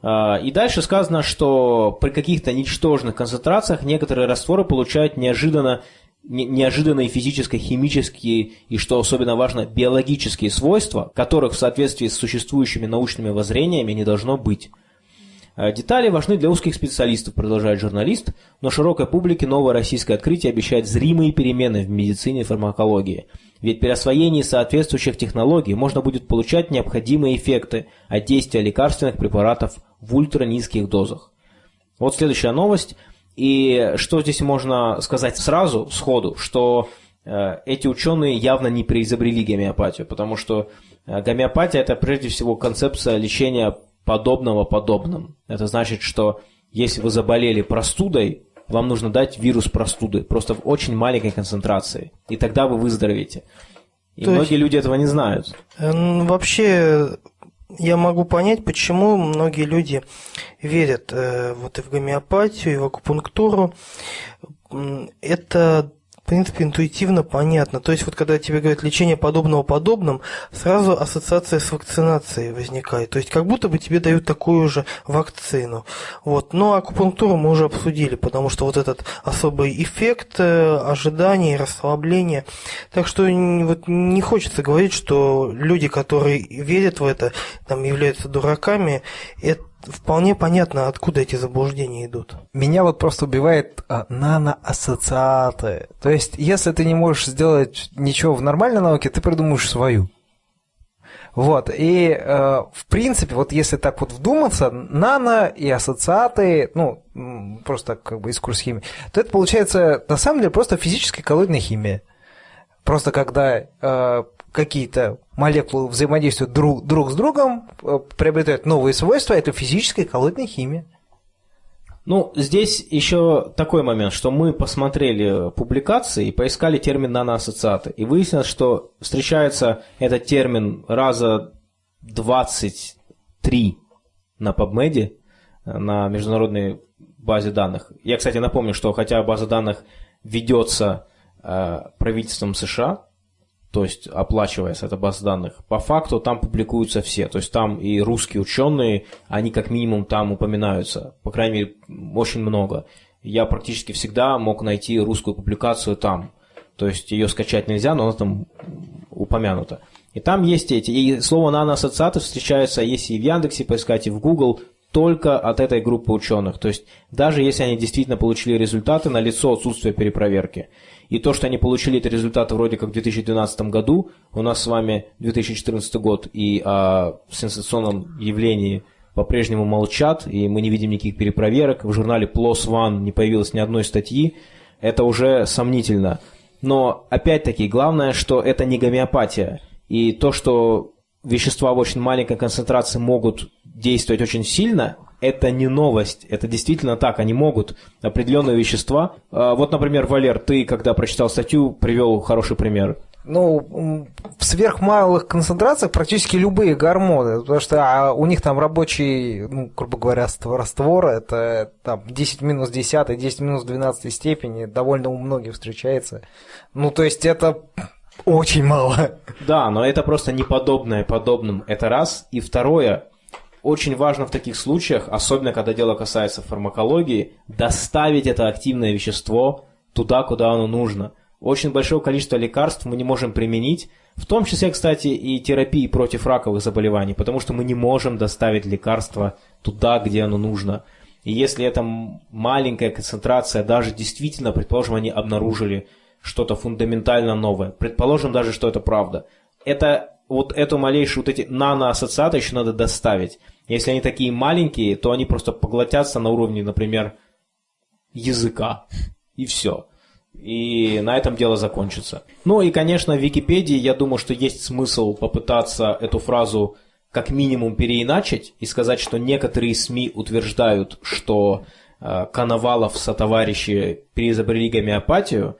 А, и дальше сказано, что при каких-то ничтожных концентрациях некоторые растворы получают неожиданно неожиданные физические, химические и, что особенно важно, биологические свойства, которых в соответствии с существующими научными воззрениями не должно быть. Э, детали важны для узких специалистов, продолжает журналист, но широкой публике новое российское открытие обещает зримые перемены в медицине и фармакологии. Ведь при освоении соответствующих технологий можно будет получать необходимые эффекты от действия лекарственных препаратов в ультранизких дозах. Вот следующая новость – и что здесь можно сказать сразу, сходу, что э, эти ученые явно не преизобрели гомеопатию, потому что э, гомеопатия – это прежде всего концепция лечения подобного подобным. Это значит, что если вы заболели простудой, вам нужно дать вирус простуды, просто в очень маленькой концентрации, и тогда вы выздоровеете. И То многие есть- люди этого не знают. Вообще, я могу понять, почему многие люди верят э, вот и в гомеопатию, и в акупунктуру. Это, в принципе, интуитивно понятно. То есть, вот когда тебе говорят лечение подобного подобным, сразу ассоциация с вакцинацией возникает. То есть, как будто бы тебе дают такую же вакцину. Вот. Но акупунктуру мы уже обсудили, потому что вот этот особый эффект э, ожидания расслабления. Так что вот не хочется говорить, что люди, которые верят в это, там являются дураками. Это вполне понятно, откуда эти заблуждения идут. Меня вот просто убивает а, наноассоциаты. То есть, если ты не можешь сделать ничего в нормальной науке, ты придумаешь свою. Вот, и э, в принципе, вот если так вот вдуматься, нано и ассоциаты, ну, просто как бы из курс химии, то это получается на самом деле просто физическая коллоидная химия. Просто когда э, какие-то молекулы взаимодействуют друг, друг с другом, э, приобретают новые свойства, это физическая коллоидная химия. Ну, здесь еще такой момент, что мы посмотрели публикации и поискали термин наноассоциаты. И выяснилось, что встречается этот термин раза 23 на PubMed, на международной базе данных. Я, кстати, напомню, что хотя база данных ведется э, правительством США, то есть оплачивается эта база данных, по факту там публикуются все. То есть там и русские ученые, они как минимум там упоминаются. По крайней мере, очень много. Я практически всегда мог найти русскую публикацию там. То есть ее скачать нельзя, но она там упомянута. И там есть эти. И слово наноассоциаты встречается, если и в Яндексе поискать, и в Google, только от этой группы ученых. То есть даже если они действительно получили результаты, на лицо отсутствие перепроверки. И то, что они получили эти результаты вроде как в 2012 году, у нас с вами 2014 год, и о сенсационном явлении по-прежнему молчат, и мы не видим никаких перепроверок. В журнале PLOS ONE не появилось ни одной статьи. Это уже сомнительно. Но, опять-таки, главное, что это не гомеопатия. И то, что вещества в очень маленькой концентрации могут действовать очень сильно, это не новость. Это действительно так. Они могут определенные вещества. А, Вот, например, Валер, ты, когда прочитал статью, привел хороший пример. ну, в сверхмалых концентрациях практически любые гормоны, потому что а, у них там рабочий, ну, грубо говоря, ство- раствор, это там 10 минус 10, 10 минус 12 степени, довольно у многих встречается. Ну, то есть это очень мало. Да, но это просто не подобное подобным. Это раз. И второе, очень важно в таких случаях, особенно когда дело касается фармакологии, доставить это активное вещество туда, куда оно нужно. Очень большое количество лекарств мы не можем применить, в том числе, кстати, и терапии против раковых заболеваний, потому что мы не можем доставить лекарство туда, где оно нужно. И если это маленькая концентрация, даже действительно, предположим, они обнаружили что-то фундаментально новое, предположим даже, что это правда, это вот эту малейшую, вот эти наноассоциаты еще надо доставить. Если они такие маленькие, то они просто поглотятся на уровне, например, языка. И все. И на этом дело закончится. Ну и, конечно, в Википедии, я думаю, что есть смысл попытаться эту фразу как минимум переиначить и сказать, что некоторые СМИ утверждают, что э, Коновалов сотоварищи переизобрели гомеопатию,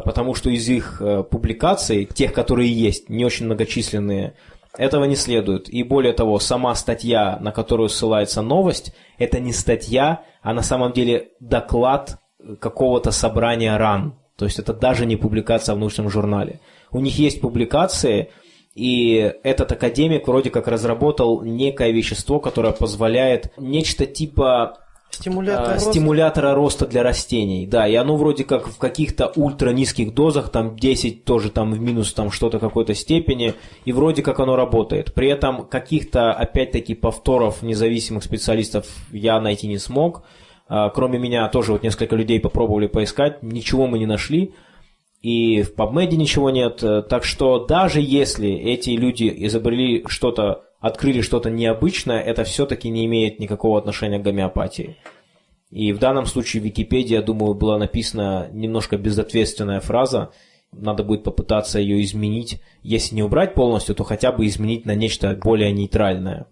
потому что из их э, публикаций, тех, которые есть, не очень многочисленные, этого не следует. И более того, сама статья, на которую ссылается новость, это не статья, а на самом деле доклад какого-то собрания РАН. То есть это даже не публикация в научном журнале. У них есть публикации, и этот академик вроде как разработал некое вещество, которое позволяет нечто типа Стимулятор а, роста. стимулятора роста для растений, да, и оно вроде как в каких-то ультра низких дозах, там 10 тоже там в минус там что-то какой-то степени, и вроде как оно работает. При этом каких-то, опять-таки, повторов независимых специалистов я найти не смог. А, Кроме меня тоже вот несколько людей попробовали поискать, ничего мы не нашли. И в PubMed ничего нет. Э, Так что даже если эти люди изобрели что-то, открыли что-то необычное, это все-таки не имеет никакого отношения к гомеопатии. И в данном случае в Википедии, я думаю, была написана немножко безответственная фраза. Надо будет попытаться ее изменить. Если не убрать полностью, то хотя бы изменить на нечто более нейтральное.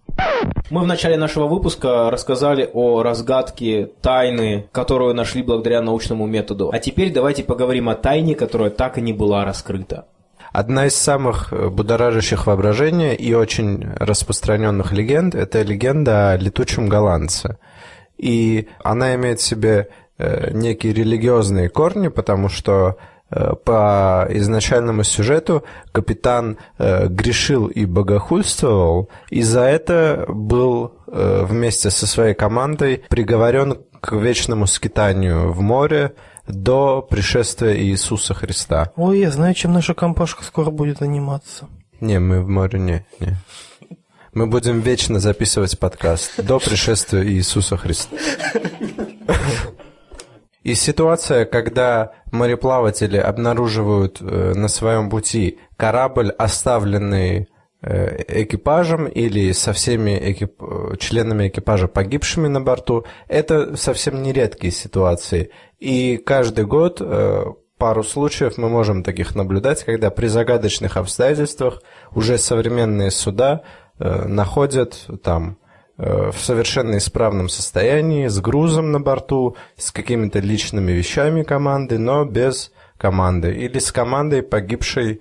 Мы в начале нашего выпуска рассказали о разгадке тайны, которую нашли благодаря научному методу. А теперь давайте поговорим о тайне, которая так и не была раскрыта. Одна из самых э, будоражащих воображения и очень распространенных легенд – это легенда о летучем голландце. И она имеет в себе э, некие религиозные корни, потому что э, по изначальному сюжету капитан грешил и богохульствовал, и за это был вместе со своей командой приговорен к вечному скитанию в море, до пришествия Иисуса Христа. Ой, я знаю, чем наша компашка скоро будет заниматься. Не, мы в море не, не. Мы будем вечно записывать подкаст до пришествия Иисуса Христа. И ситуация, когда мореплаватели обнаруживают э, на своем пути корабль, оставленный экипажем или со всеми экип... членами экипажа погибшими на борту, это совсем не редкие ситуации. И каждый год э, пару случаев мы можем таких наблюдать, когда при загадочных обстоятельствах уже современные суда э, находят там в совершенно исправном состоянии, с грузом на борту, с какими-то личными вещами команды, но без команды, или с командой погибшей Э,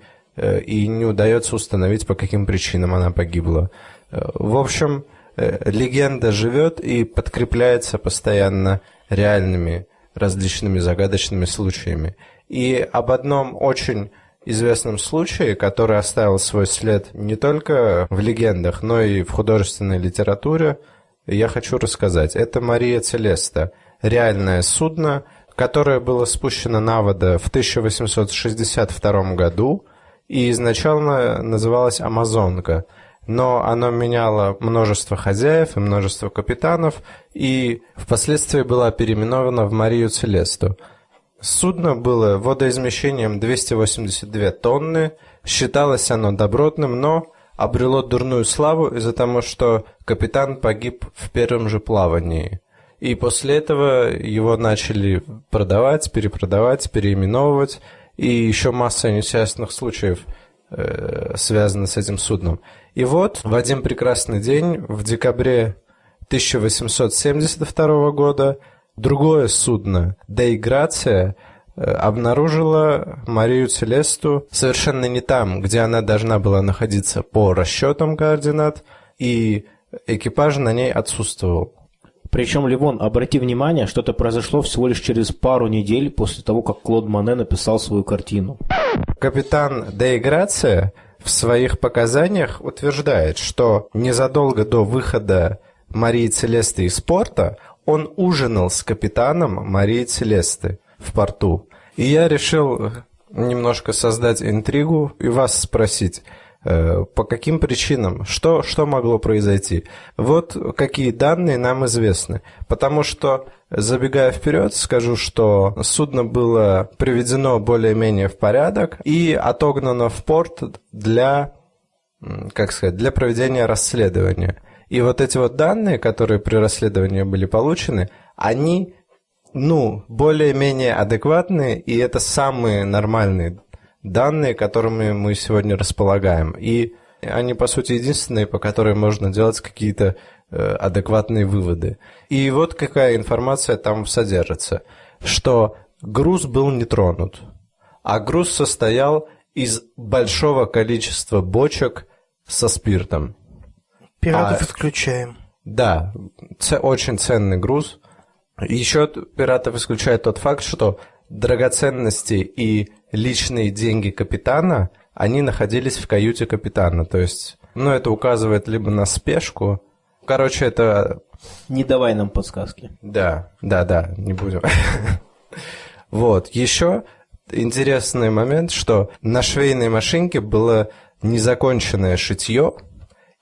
и не удается установить, по каким причинам она погибла. Э, в общем, э, легенда живет и подкрепляется постоянно реальными различными загадочными случаями. И об одном очень известном случае, который оставил свой след не только в легендах, но и в художественной литературе, я хочу рассказать. Это Мария Целеста, реальное судно, которое было спущено на воду в 1862 году – и изначально называлась «Амазонка», но оно меняло множество хозяев и множество капитанов, и впоследствии была переименована в Марию Целесту. Судно было водоизмещением 282 тонны, считалось оно добротным, но обрело дурную славу из-за того, что капитан погиб в первом же плавании. И после этого его начали продавать, перепродавать, переименовывать, и еще масса несчастных случаев э, связаны с этим судном. И вот в один прекрасный день, в декабре 1872 года, другое судно, Дейграция, э, обнаружила Марию Целесту совершенно не там, где она должна была находиться по расчетам координат, и экипаж на ней отсутствовал. Причем, Ливон, обрати внимание, что это произошло всего лишь через пару недель после того, как Клод Мане написал свою картину. Капитан Де Грация в своих показаниях утверждает, что незадолго до выхода Марии Целесты из порта он ужинал с капитаном Марии Целесты в порту. И я решил немножко создать интригу и вас спросить – по каким причинам? Что, что могло произойти? Вот какие данные нам известны. Потому что, забегая вперед, скажу, что судно было приведено более-менее в порядок и отогнано в порт для, как сказать, для проведения расследования. И вот эти вот данные, которые при расследовании были получены, они ну, более-менее адекватные, и это самые нормальные данные, которыми мы сегодня располагаем. И они, по сути, единственные, по которым можно делать какие-то э, адекватные выводы. И вот какая информация там содержится. Что груз был не тронут, а груз состоял из большого количества бочек со спиртом. Пиратов а, исключаем. Да, ц- очень ценный груз. Еще пиратов исключает тот факт, что драгоценности и личные деньги капитана, они находились в каюте капитана. То есть, ну, это указывает либо на спешку. Короче, это... Не давай нам подсказки. Да, да, да, не будем. (laughs) Вот, еще интересный момент, что на швейной машинке было незаконченное шитье,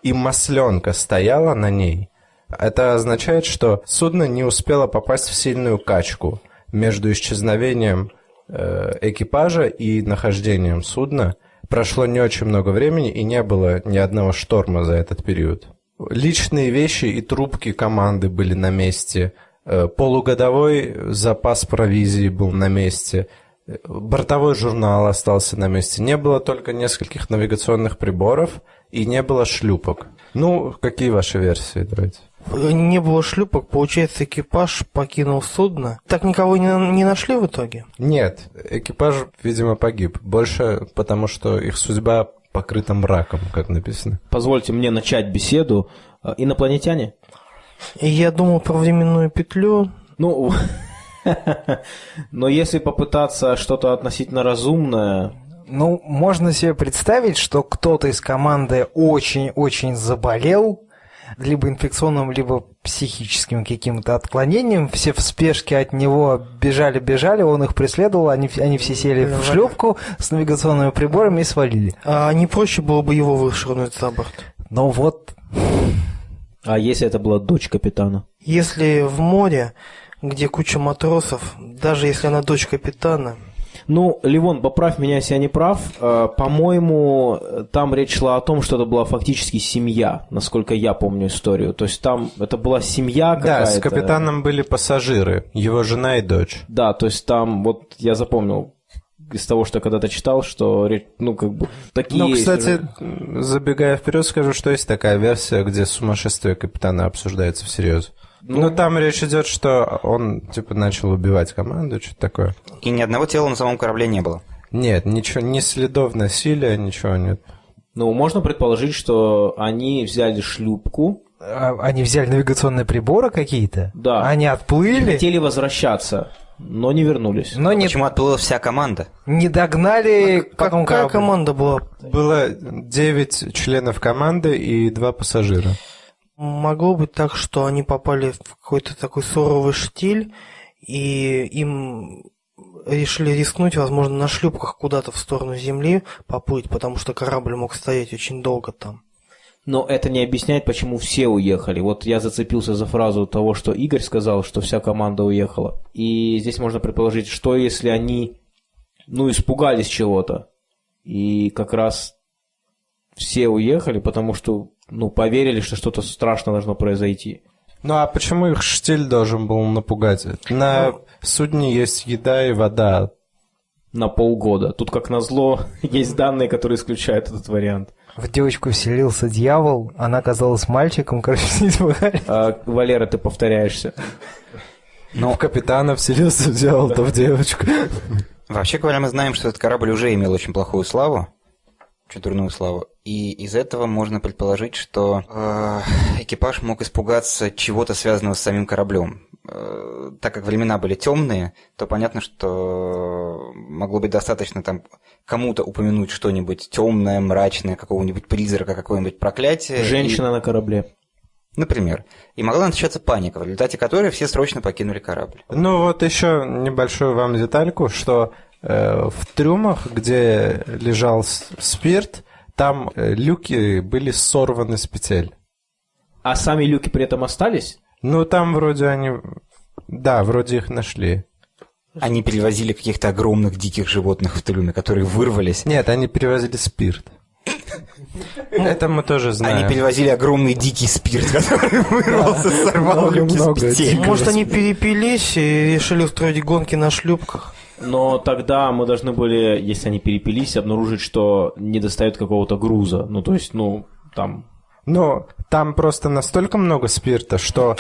и масленка стояла на ней. Это означает, что судно не успело попасть в сильную качку между исчезновением Э, экипажа и нахождением судна прошло не очень много времени и не было ни одного шторма за этот период. Личные вещи и трубки команды были на месте. Э, полугодовой запас провизии был на месте. бортовой журнал остался на месте. Не было только нескольких навигационных приборов и не было шлюпок. Ну, какие ваши версии, давайте? Не было шлюпок, получается, экипаж покинул судно. Так никого не, не нашли в итоге? Нет, экипаж, видимо, погиб. Больше потому, что их судьба покрыта мраком, как написано. Позвольте мне начать беседу. Э, Инопланетяне? Я думал про временную петлю. Ну, (laughs) но если попытаться что-то относительно разумное, Ну, можно себе представить, что кто-то из команды очень-очень заболел, либо инфекционным, либо психическим каким-то отклонением. Все в спешке от него бежали-бежали, он их преследовал, они, они все сели в шлюпку с навигационными приборами и свалили. А не проще было бы его вышвырнуть за борт? Но вот а если это была дочь капитана? Если в море, где куча матросов, даже если она дочь капитана, Ну, Ливон, поправь меня, если я не прав. Э, По-моему, там речь шла о том, что это была фактически семья, насколько я помню историю. То есть там это была семья какая-то. Да, с капитаном были пассажиры, его жена и дочь. Да, то есть там, вот я запомнил из того, что я когда-то читал, что, ну, как бы, такие... Ну, кстати, забегая вперед, скажу, что есть такая версия, где сумасшествие капитана обсуждается всерьез. Ну, там речь идет, что он, типа, начал убивать команду, что-то такое. И ни одного тела на самом корабле не было. Нет, ничего, ни следов насилия, ничего нет. Ну, можно предположить, что они взяли шлюпку, а, они взяли навигационные приборы какие-то, Да. они отплыли, хотели возвращаться, но не вернулись. но не, Почему отплыла вся команда? не догнали потом какая корабль. команда была? Было 9 членов команды и 2 пассажира. Могло быть так, что они попали в какой-то такой суровый штиль, и им решили рискнуть, возможно, на шлюпках куда-то в сторону земли поплыть, потому что корабль мог стоять очень долго там. Но это не объясняет, почему все уехали. Вот я зацепился за фразу того, что Игорь сказал, что вся команда уехала. И здесь можно предположить, что если они, ну, испугались чего-то, и как раз все уехали, потому что, ну, поверили, что что-то страшное должно произойти. Ну, а почему их штиль должен был напугать? На судне есть еда и вода. На полгода. Тут, как назло, (laughs) есть данные, которые исключают этот вариант. В девочку вселился дьявол, она оказалась мальчиком, короче, (laughs) не. А, Валера, ты повторяешься. Но в капитана вселился дьявол, то в девочку. Вообще говоря, мы знаем, что этот корабль уже имел очень плохую славу, очень дурную славу, и из этого можно предположить, что э, экипаж мог испугаться чего-то связанного с самим кораблем. Э, так как времена были темные, то понятно, что могло быть достаточно там кому-то упомянуть что-нибудь темное, мрачное, какого-нибудь призрака, какое-нибудь проклятие. и- Женщина на корабле. например. И могла начаться паника, в результате которой все срочно покинули корабль. Ну, вот еще небольшую вам детальку, что э, в трюмах, где лежал спирт, там э, люки были сорваны с петель. А сами люки при этом остались? Ну, там вроде они... Да, вроде их нашли. Они перевозили каких-то огромных диких животных в трюме, которые вырвались. Нет, они перевозили спирт. Это мы тоже знаем. Они перевозили огромный дикий спирт, который (laughs) вырвался, сорвал Много, люки с петель. Может, они перепились и решили устроить гонки на шлюпках? Но тогда мы должны были, если они перепились, обнаружить, что не достает какого-то груза. Ну, то есть, ну, там... Ну, там просто настолько много спирта, что...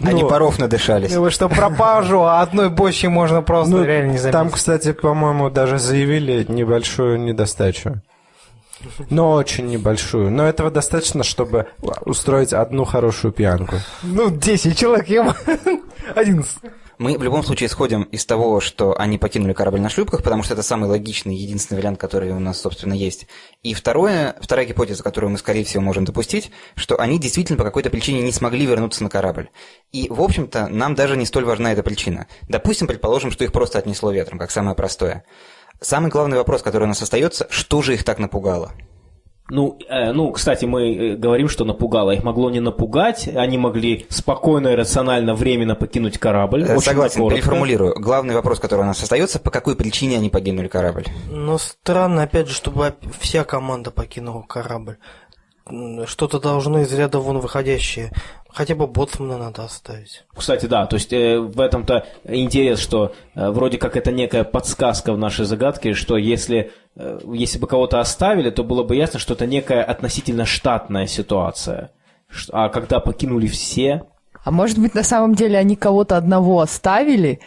Они Ну, паров надышались. Ну, что пропажу, а одной бочки можно просто Ну, реально не заметить. там, кстати, по-моему, даже заявили небольшую недостачу. Но очень небольшую. Но этого достаточно, чтобы устроить одну хорошую пьянку. Ну, 10 человек, ем. 11. Мы в любом случае исходим из того, что они покинули корабль на шлюпках, потому что это самый логичный, единственный вариант, который у нас, собственно, есть. И второе, вторая гипотеза, которую мы, скорее всего, можем допустить, что они действительно по какой-то причине не смогли вернуться на корабль. И, в общем-то, нам даже не столь важна эта причина. Допустим, предположим, что их просто отнесло ветром, как самое простое. Самый главный вопрос, который у нас остается, что же их так напугало? Ну, э, ну, кстати, мы э, говорим, что напугало. Их могло не напугать, они могли спокойно и рационально временно покинуть корабль. Э, Очень Согласен, коротко. переформулирую. Главный вопрос, который у нас остается, по какой причине они покинули корабль? Но странно, опять же, чтобы вся команда покинула корабль. Что-то должно из ряда вон выходящее Хотя бы боцмана надо оставить. Кстати, да, то есть э, в этом-то интерес, что э, вроде как это некая подсказка в нашей загадке, что если, э, если бы кого-то оставили, то было бы ясно, что это некая относительно штатная ситуация. А когда покинули все, А может быть, на самом деле они кого-то одного оставили,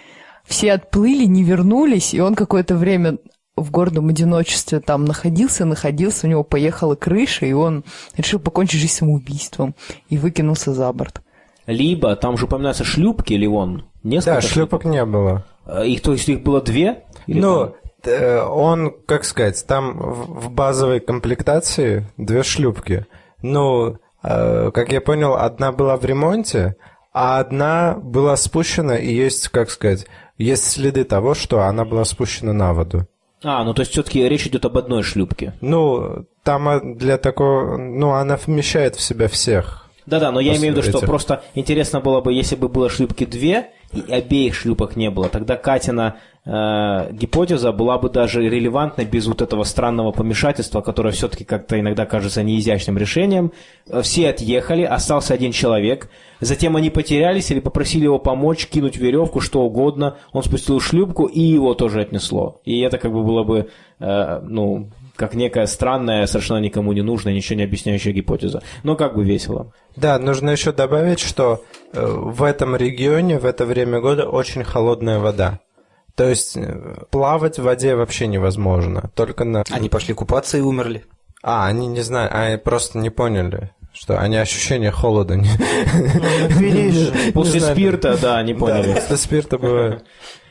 все отплыли, не вернулись, и он какое-то время в гордом одиночестве там находился, находился, у него поехала крыша, и он решил покончить жизнь самоубийством и выкинулся за борт. либо там же упоминаются шлюпки, Ливон, несколько Да, шлюпок не было. Э, Их, то есть их было две? Или Ну, э, он, как сказать, там в в базовой комплектации две шлюпки. Ну, э, как я понял, одна была в ремонте, а одна была спущена, и есть, как сказать, есть следы того, что она была спущена на воду. А, ну то есть все-таки речь идет об одной шлюпке. Ну, там э, для такого... Ну, она вмещает в себя всех. Да-да, но я имею в виду, что просто интересно было бы, если бы было шлюпки две, и обеих шлюпок не было, тогда Катина э, гипотеза была бы даже релевантной без вот этого странного помешательства, которое все-таки как-то иногда кажется неизящным решением. Э, Все отъехали, остался один человек, затем они потерялись или попросили его помочь, кинуть веревку, что угодно, он спустил шлюпку и его тоже отнесло. И это как бы было бы, э, ну, как некая странная, совершенно никому не нужная, ничего не объясняющая гипотеза. Но как бы весело. Да, нужно еще добавить, что э, в этом регионе в это время года очень холодная вода. То есть э, плавать в воде вообще невозможно. Только на... Они пошли купаться и умерли. А, они не знают, они просто не поняли, что они ощущение холода не... Же. После спирта, да, не поняли. после спирта бывает.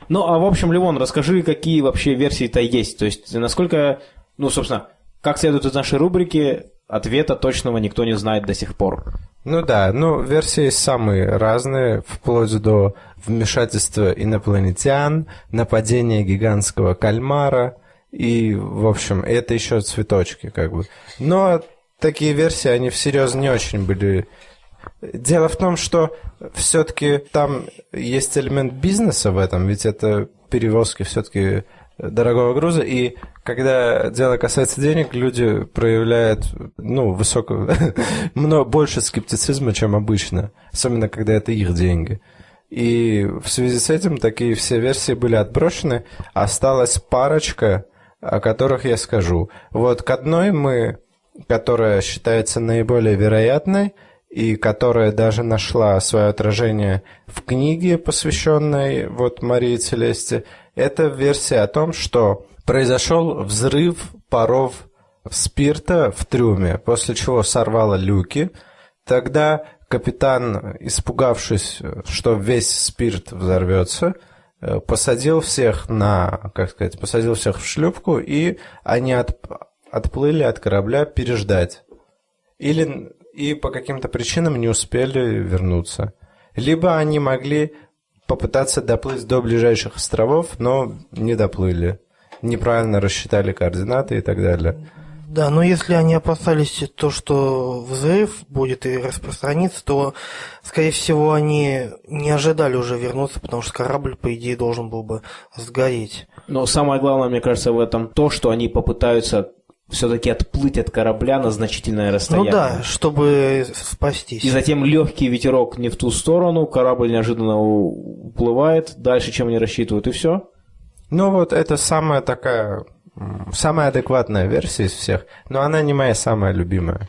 Ну, а в общем, Левон, расскажи, какие вообще версии-то есть. То есть, насколько, ну, собственно, как следует из нашей рубрики, ответа точного никто не знает до сих пор. Ну да, ну версии самые разные, вплоть до вмешательства инопланетян, нападения гигантского кальмара, и, в общем, это еще цветочки, как бы. Но такие версии, они всерьез не очень были Дело в том, что все-таки там есть элемент бизнеса в этом, ведь это перевозки все-таки дорогого груза, и когда дело касается денег, люди проявляют, ну, высокого, (laughs) много больше скептицизма, чем обычно, особенно когда это их деньги. И в связи с этим такие все версии были отброшены, осталась парочка, о которых я скажу. Вот к одной мы, которая считается наиболее вероятной, и которая даже нашла свое отражение в книге, посвященной вот Марии Целесте, это версия о том, что произошел взрыв паров спирта в трюме, после чего сорвало люки. Тогда капитан, испугавшись, что весь спирт взорвется, э, посадил всех на, как сказать, посадил всех в шлюпку, и они от- отплыли от корабля переждать. Или и по каким-то причинам не успели вернуться. Либо они могли попытаться доплыть до ближайших островов, но не доплыли. Неправильно рассчитали координаты и так далее. Да, но если они опасались то, что взрыв будет и распространится, то, скорее всего, они не ожидали уже вернуться, потому что корабль, по идее, должен был бы сгореть. Но самое главное, мне кажется, в этом то, что они попытаются все-таки отплыть от корабля на значительное расстояние. Ну да, чтобы спастись. И затем легкий ветерок не в ту сторону, корабль неожиданно уплывает дальше, чем они рассчитывают, и все. Ну вот это самая такая, самая адекватная версия из всех, но она не моя самая любимая.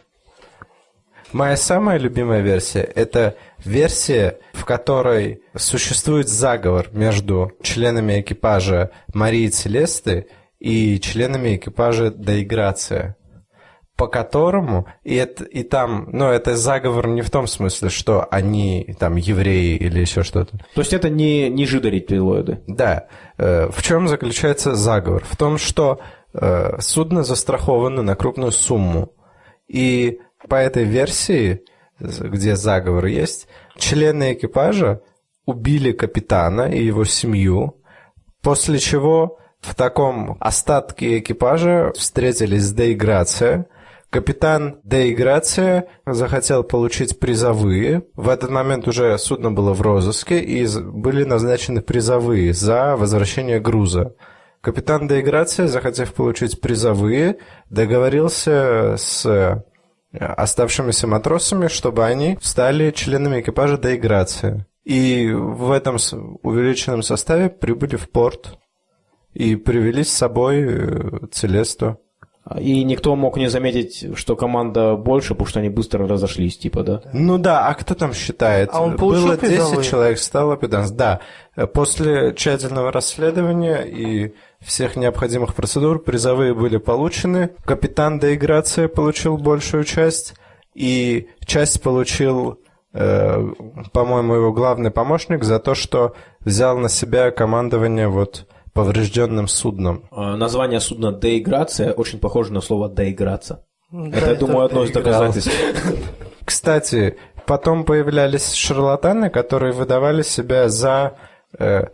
Моя самая любимая версия – это версия, в которой существует заговор между членами экипажа Марии Целесты и членами экипажа Доиграция, по которому, и, это, и там, ну, это заговор не в том смысле, что они там евреи или еще что-то, То есть это не, не жидорептилоиды. да. Э, В чем заключается заговор? В том, что э, судно застраховано на крупную сумму. И по этой версии, где заговор есть, члены экипажа убили капитана и его семью, после чего в таком остатке экипажа встретились Деиграция. Капитан Деиграция захотел получить призовые. В этот момент уже судно было в розыске, и были назначены призовые за возвращение груза. Капитан Деиграция, захотев получить призовые, договорился с оставшимися матросами, чтобы они стали членами экипажа доиграции. И в этом увеличенном составе прибыли в порт и привели с собой э, Целесту. И никто мог не заметить, что команда больше, потому что они быстро разошлись, типа, да? Ну да, а кто там считает? А он Было 10 призовые? человек, стало 15. Да, после тщательного расследования и всех необходимых процедур призовые были получены. Капитан доиграция получил большую часть, и часть получил, э, по-моему, его главный помощник за то, что взял на себя командование вот поврежденным судном. А, Название судна «Деиграция» очень похоже на слово «доиграться». Да, это, я думаю, одно из доказательств. Кстати, потом появлялись шарлатаны, которые выдавали себя за, э,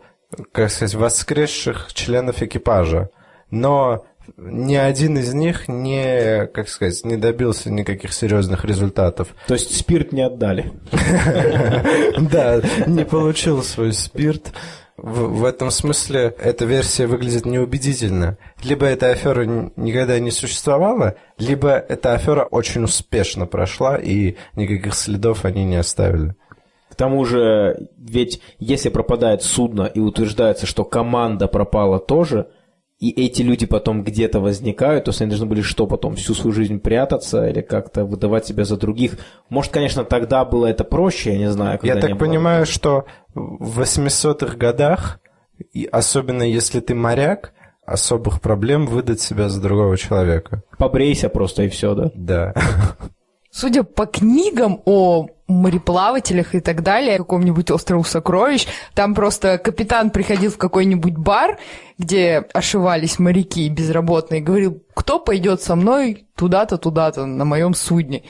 как сказать, воскресших членов экипажа. Но ни один из них не, как сказать, не добился никаких серьезных результатов. То есть спирт не отдали. (laughs) Да, не получил свой спирт. В, в этом смысле эта версия выглядит неубедительно. Либо эта афера никогда не существовала, либо эта афера очень успешно прошла, и никаких следов они не оставили. К тому же, ведь если пропадает судно и утверждается, что команда пропала тоже, и эти люди потом где-то возникают, то есть они должны были что потом, всю свою жизнь прятаться или как-то выдавать себя за других. Может, конечно, тогда было это проще, я не знаю. когда Я так понимаю, что в 800-х годах, и особенно если ты моряк, особых проблем выдать себя за другого человека. Побрейся просто и все, да? Да. Судя по книгам о мореплавателях и так далее, каком-нибудь острову сокровищ, там просто капитан приходил в какой-нибудь бар, где ошивались моряки безработные, и говорил, кто пойдет со мной туда-то, туда-то на моем судне.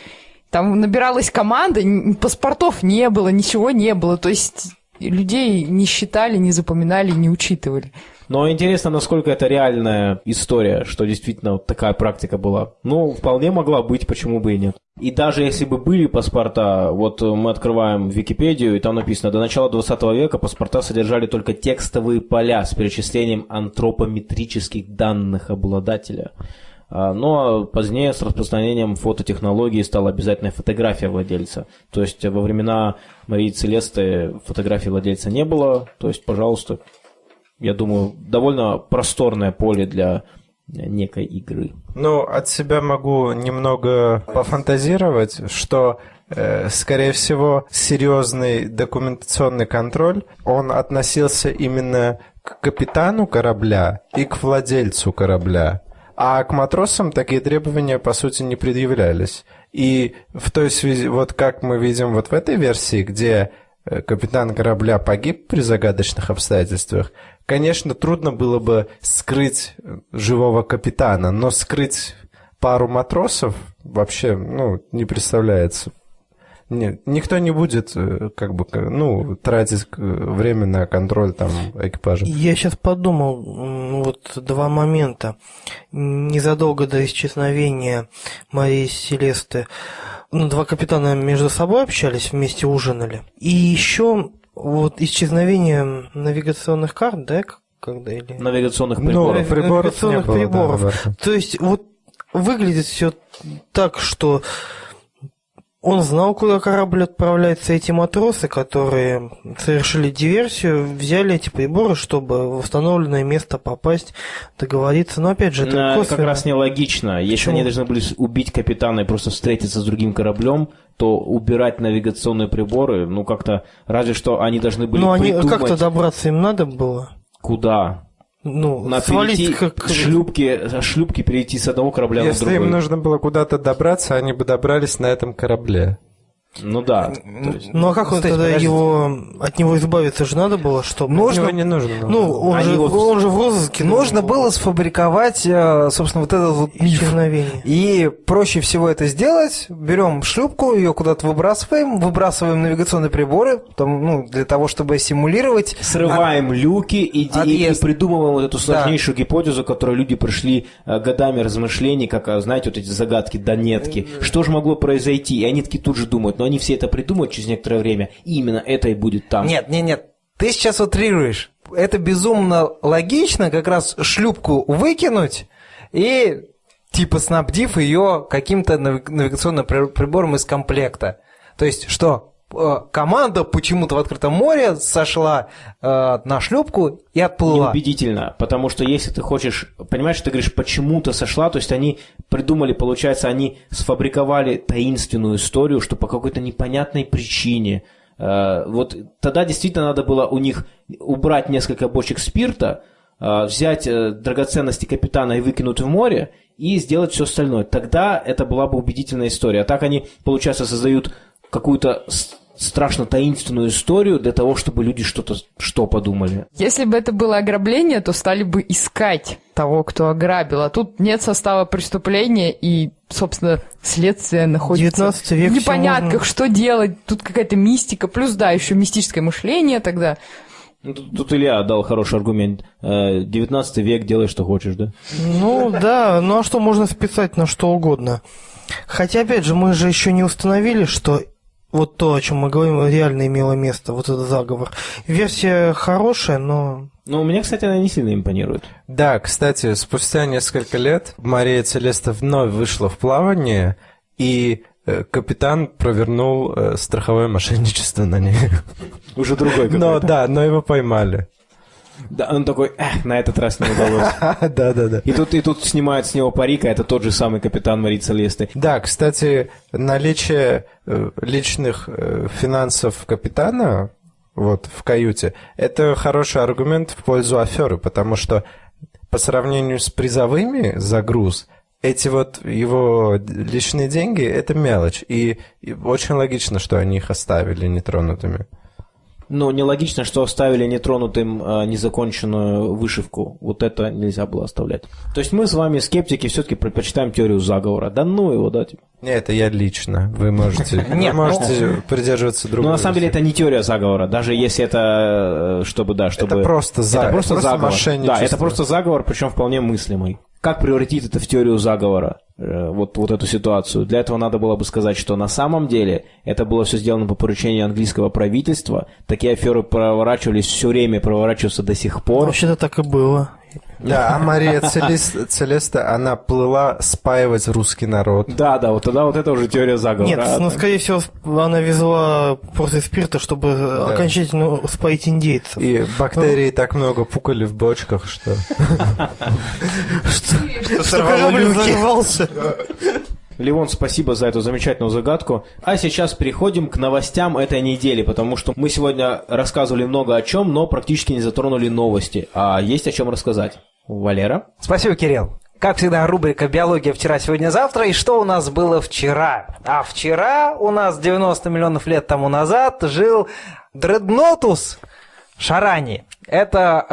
Там набиралась команда, паспортов не было, ничего не было, то есть людей не считали, не запоминали, не учитывали. Но интересно, насколько это реальная история, что действительно такая практика была. Ну, вполне могла быть, почему бы и нет. И даже если бы были паспорта, вот мы открываем Википедию, и там написано, до начала 20 века паспорта содержали только текстовые поля с перечислением антропометрических данных обладателя. А, Но позднее с распространением фототехнологии стала обязательная фотография владельца. То есть во времена Марии Целесты фотографии владельца не было. То есть, пожалуйста, я думаю, довольно просторное поле для некой игры. Ну, от себя могу немного пофантазировать, что, э, скорее всего, серьезный документационный контроль, он относился именно к капитану корабля и к владельцу корабля. А к матросам такие требования, по сути, не предъявлялись. И в той связи, вот как мы видим вот в этой версии, где э, капитан корабля погиб при загадочных обстоятельствах, конечно, трудно было бы скрыть э, живого капитана, но скрыть пару матросов вообще, ну, не представляется. Нет, никто не будет, э, как бы, ну, тратить э, время на контроль там экипажа. Я сейчас подумал, вот два момента. Незадолго до исчезновения Марии Селесты, ну, два капитана между собой общались, вместе ужинали. И еще вот исчезновение навигационных карт, да, когда или... Навигационных Ну, приборов. приборов не навигационных было, да, приборов. наверное. То есть вот выглядит все так, что он знал, куда корабль отправляется. Эти матросы, которые совершили диверсию, взяли эти приборы, чтобы в установленное место попасть, договориться. Но опять же, это Ну, косвенно. как раз нелогично. Если Почему? они должны были убить капитана и просто встретиться с другим кораблем, то убирать навигационные приборы, ну как-то, разве что они должны были Ну, они придумать, как-то добраться им надо было. куда. Ну, На свалить перейти, как... шлюпки, шлюпки перейти с одного корабля на Если другой. им нужно было куда-то добраться, они бы добрались на этом корабле. Ну да. есть- Ну, а как он Кстати, тогда подождите. его... От него избавиться же надо было, чтобы... Нужно, не нужно. Ну, он, Они же, вот- он же в розыске. Нужно должен было сфабриковать, э, собственно, вот этот вот миф. Исчезновение. И проще всего это сделать. Берем шлюпку, ее куда-то выбрасываем, выбрасываем навигационные приборы, там, ну, для того, чтобы симулировать. Срываем люки и, и- и придумываем вот эту сложнейшую гипотезу, которую люди пришли э, годами размышлений, как, а, знаете, вот эти загадки, донетки. Что же могло произойти? И они такие тут же думают, они все это придумают через некоторое время, и именно это и будет там. Нет, нет, нет. Ты сейчас утрируешь. Это безумно логично, как раз шлюпку выкинуть и типа снабдив ее каким-то навигационным прибором из комплекта. То есть что? Э, команда почему-то в открытом море сошла э, на шлюпку и отплыла. Неубедительно, потому что если ты хочешь, понимаешь, ты говоришь, почему-то сошла, то есть они придумали, получается, они сфабриковали таинственную историю, что по какой-то непонятной причине э, вот тогда действительно надо было у них убрать несколько бочек спирта, э, взять э, драгоценности капитана и выкинуть в море, и сделать все остальное. Тогда это была бы убедительная история. А так они, получается, создают какую-то страшно таинственную историю для того, чтобы люди что-то что подумали. Если бы это было ограбление, то стали бы искать того, кто ограбил. А тут нет состава преступления и, собственно, следствие находится 19 век в непонятках, можно... что делать. Тут какая-то мистика, плюс, да, еще мистическое мышление тогда. Ну, тут, тут Илья дал хороший аргумент. 19 век, делай, что хочешь, да? Ну, да, ну а что можно списать на что угодно? Хотя, опять же, мы же еще не установили, что вот то, о чем мы говорим, реально имело место, вот этот заговор. Версия хорошая, но... Ну, мне, кстати, она не сильно импонирует. Да, кстати, спустя несколько лет Мария Целеста вновь вышла в плавание, и Э, капитан провернул э, страховое мошенничество на ней. Уже другой какой-то. Но да, но его поймали. Да, он такой, эх, на этот раз не удалось. Да, да, да. И тут, и тут снимают с него парик, а это тот же самый капитан Марии Целесты. Да, кстати, наличие э, личных э, финансов капитана вот в каюте, это хороший аргумент в пользу аферы, потому что по сравнению с призовыми за груз, эти вот его личные деньги – это мелочь. И очень логично, что они их оставили нетронутыми. Ну, нелогично, что оставили нетронутым э, незаконченную вышивку. Вот это нельзя было оставлять. То есть мы с вами, скептики, все-таки предпочитаем теорию заговора. Да ну его, да? Типа. Нет, это я лично. Вы можете, (laughs) вы можете придерживаться другого. Но на самом деле это не теория заговора. Даже если это, э, чтобы, да, чтобы... Это просто, за... это просто, заговор. Да, это просто заговор, причем вполне мыслимый как превратить это в теорию заговора, э, вот, вот эту ситуацию. Для этого надо было бы сказать, что на самом деле это было все сделано по поручению английского правительства. Такие аферы проворачивались все время, проворачиваются до сих пор. Вообще-то так и было. Да, а Мария Целеста, Целеста, она плыла спаивать русский народ. Да, да, вот тогда вот это уже теория заговора. Нет, ну, скорее всего, она везла просто спирта, чтобы да. окончательно спаить индейцев. И бактерии ну. так много пукали в бочках, что... (laughs) Что (laughs) корабль взорвался. (laughs) Левон, спасибо за эту замечательную загадку. А сейчас переходим к новостям этой недели, потому что мы сегодня рассказывали много о чем, но практически не затронули новости. А есть о чем рассказать. Валера? Спасибо, Кирилл. Как всегда, рубрика «Биология вчера, сегодня, завтра». И что у нас было вчера? А вчера у нас 90 миллионов лет тому назад жил Дреднотус Шарани. Это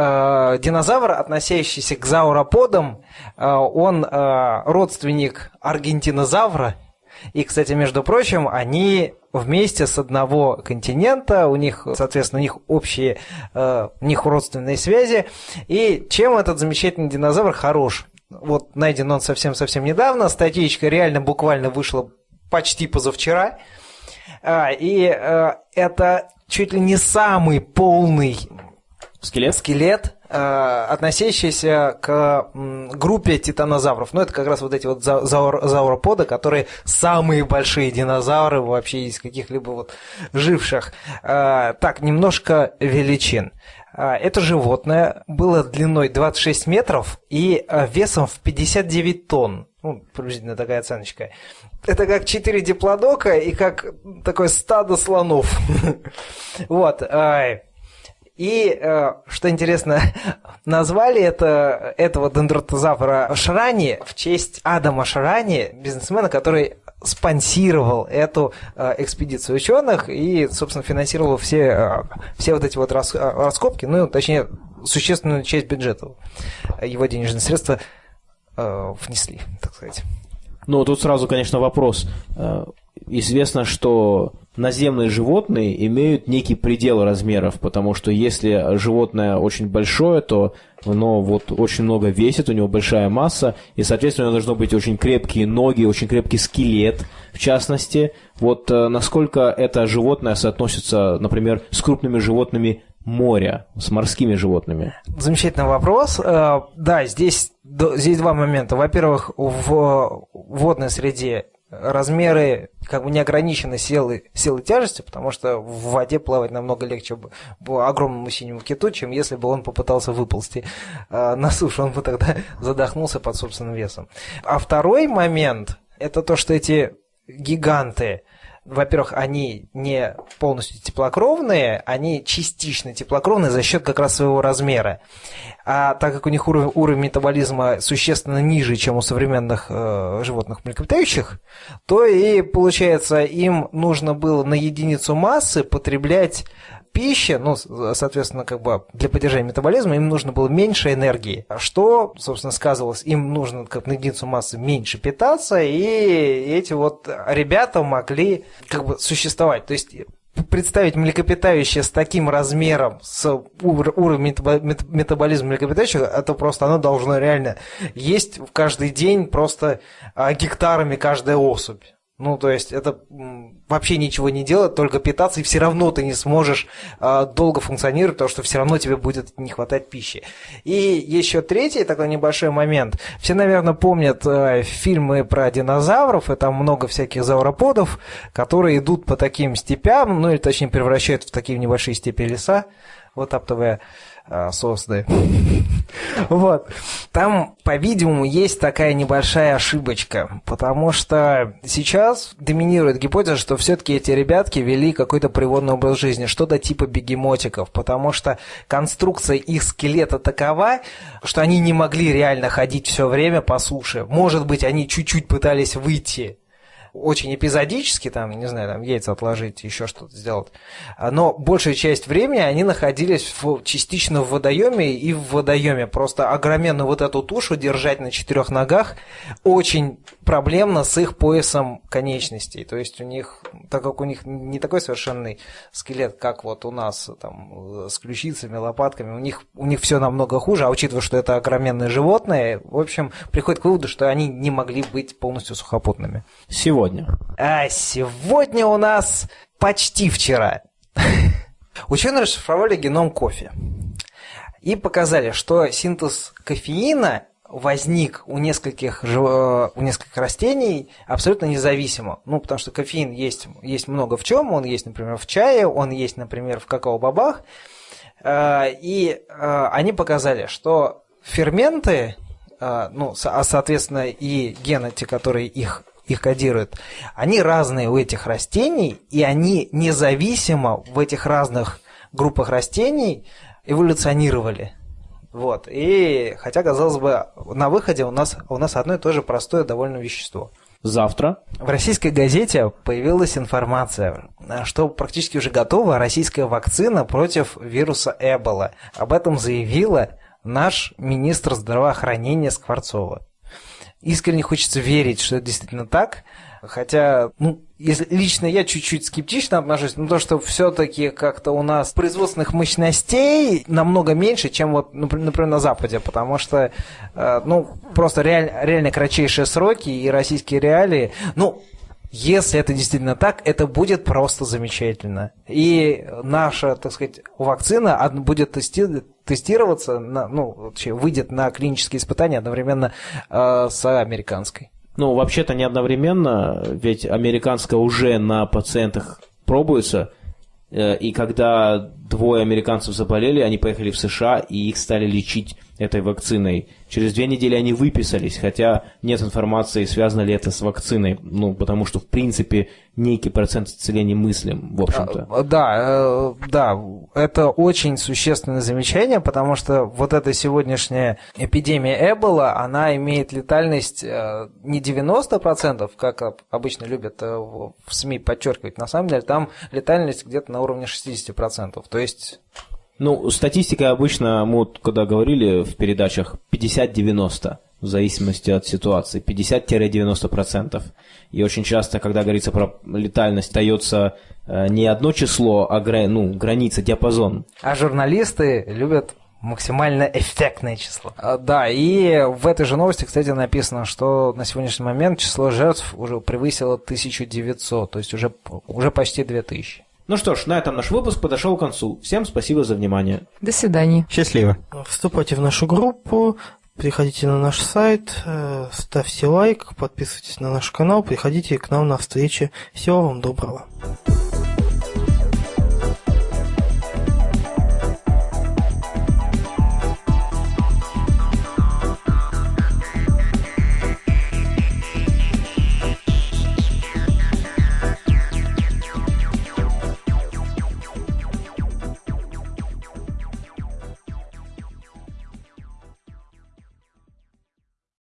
э, динозавр, относящийся к зауроподам. Э, он э, родственник аргентинозавра. И, кстати, между прочим, они вместе с одного континента, у них, соответственно, у них общие, э, у них родственные связи. И чем этот замечательный динозавр хорош? Вот найден он совсем-совсем недавно, статейка реально буквально вышла почти позавчера. А, и э, это чуть ли не самый полный Скелет? Скелет, э, относящийся к группе титанозавров. Ну, это как раз вот эти вот заур, зауроподы, которые самые большие динозавры вообще из каких-либо вот живших. Э, так, немножко величин. Э, это животное было длиной 26 метров и весом в 59 тонн. Ну, приблизительно такая оценочка. Это как 4 диплодока и как такое стадо слонов. (laughs) Вот. И, э, что интересно, (laughs) назвали это, этого дендротозавра Шрани в честь Адама Шрани, бизнесмена, который спонсировал эту э, экспедицию ученых и, собственно, финансировал все, э, все вот эти вот раскопки, ну, точнее, существенную часть бюджета его денежные средства внесли, так сказать. Ну, тут сразу, конечно, вопрос. Известно, что наземные животные имеют некий предел размеров, потому что если животное очень большое, то оно вот очень много весит, у него большая масса, и, соответственно, у него должно быть очень крепкие ноги, очень крепкий скелет, в частности. Вот э, насколько это животное соотносится, например, с крупными животными моря с морскими животными? Замечательный вопрос. Э, да, здесь, здесь два момента. Во-первых, в водной среде размеры как бы не ограничены силой, силой тяжести, потому что в воде плавать намного легче бы огромному синему киту, чем если бы он попытался выползти э, на сушу, он бы тогда задохнулся под собственным весом. А второй момент – это то, что эти гиганты, во-первых, они не полностью теплокровные, они частично теплокровные за счет как раз своего размера. А так как у них уровень, уровень метаболизма существенно ниже, чем у современных э, животных млекопитающих, то и получается им нужно было на единицу массы потреблять пищи, ну, соответственно, как бы для поддержания метаболизма им нужно было меньше энергии, что, собственно, сказывалось, им нужно как на единицу массы меньше питаться, и эти вот ребята могли как бы существовать. То есть представить млекопитающее с таким размером, с уровнем метаболизма млекопитающих, это просто оно должно реально есть каждый день просто а, гектарами каждая особь. Ну, то есть это вообще ничего не делать, только питаться, и все равно ты не сможешь э, долго функционировать, потому что все равно тебе будет не хватать пищи. И еще третий такой небольшой момент. Все, наверное, помнят э, фильмы про динозавров, и там много всяких зауроподов, которые идут по таким степям, ну или точнее превращают в такие небольшие степи леса, вот аптовые сосны. Вот. Там, по-видимому, есть такая небольшая ошибочка, потому что сейчас доминирует гипотеза, что все-таки эти ребятки вели какой-то приводный образ жизни, что-то типа бегемотиков, потому что конструкция их скелета такова, что они не могли реально ходить все время по суше. Может быть, они чуть-чуть пытались выйти очень эпизодически, там, не знаю, там яйца отложить, еще что-то сделать. Но большая часть времени они находились в, частично в водоеме и в водоеме. Просто огроменную вот эту тушу держать на четырех ногах очень проблемно с их поясом конечностей. То есть у них, так как у них не такой совершенный скелет, как вот у нас там с ключицами, лопатками, у них, у них все намного хуже, а учитывая, что это огроменные животные, в общем, приходит к выводу, что они не могли быть полностью сухопутными. Сегодня. А сегодня у нас почти вчера. (laughs) Ученые расшифровали геном кофе и показали, что синтез кофеина возник у нескольких, э, у нескольких растений абсолютно независимо. Ну, потому что кофеин есть, есть много в чем. Он есть, например, в чае, он есть, например, в какао-бобах. Э, и э, они показали, что ферменты, ну, а соответственно и гены, те, которые их их кодируют, они разные у этих растений, и они независимо в этих разных группах растений эволюционировали. Вот. И хотя, казалось бы, на выходе у нас, у нас одно и то же простое довольно вещество. Завтра в российской газете появилась информация, что практически уже готова российская вакцина против вируса Эбола. Об этом заявила наш министр здравоохранения Скворцова. Искренне хочется верить, что это действительно так, Хотя, ну, если лично я чуть-чуть скептично отношусь, но то, что все-таки как-то у нас производственных мощностей намного меньше, чем вот, например, на Западе, потому что, э, ну, просто реаль, реально кратчайшие сроки и российские реалии, ну, если это действительно так, это будет просто замечательно. И наша, так сказать, вакцина будет тести тестироваться, на, ну, вообще выйдет на клинические испытания одновременно э, с американской. Ну, вообще-то не одновременно, ведь американская уже на пациентах пробуется, э, и когда двое американцев заболели, они поехали в США, и их стали лечить этой вакциной. Через две недели они выписались, хотя нет информации, связано ли это с вакциной, ну, потому что, в принципе, некий процент исцеления мыслим, в общем-то. А, да, э, да, это очень существенное замечание, потому что вот эта сегодняшняя эпидемия Эбола, она имеет летальность э, не 90%, как обычно любят э, в СМИ подчеркивать, на самом деле там летальность где-то на уровне 60%, то есть ну, статистика обычно, мы вот когда говорили в передачах, 50-90, в зависимости от ситуации, 50-90%. И очень часто, когда говорится про летальность, дается э, не одно число, а гра... ну, граница, диапазон. А журналисты любят максимально эффектное число. А, да, и в этой же новости, кстати, написано, что на сегодняшний момент число жертв уже превысило 1900, то есть уже, уже почти 2000. Ну что ж, на этом наш выпуск подошел к концу. Всем спасибо за внимание. До свидания. Счастливо. Вступайте в нашу группу, приходите на наш сайт, э, ставьте лайк, подписывайтесь на наш канал, приходите к нам на встречи. Всего вам доброго.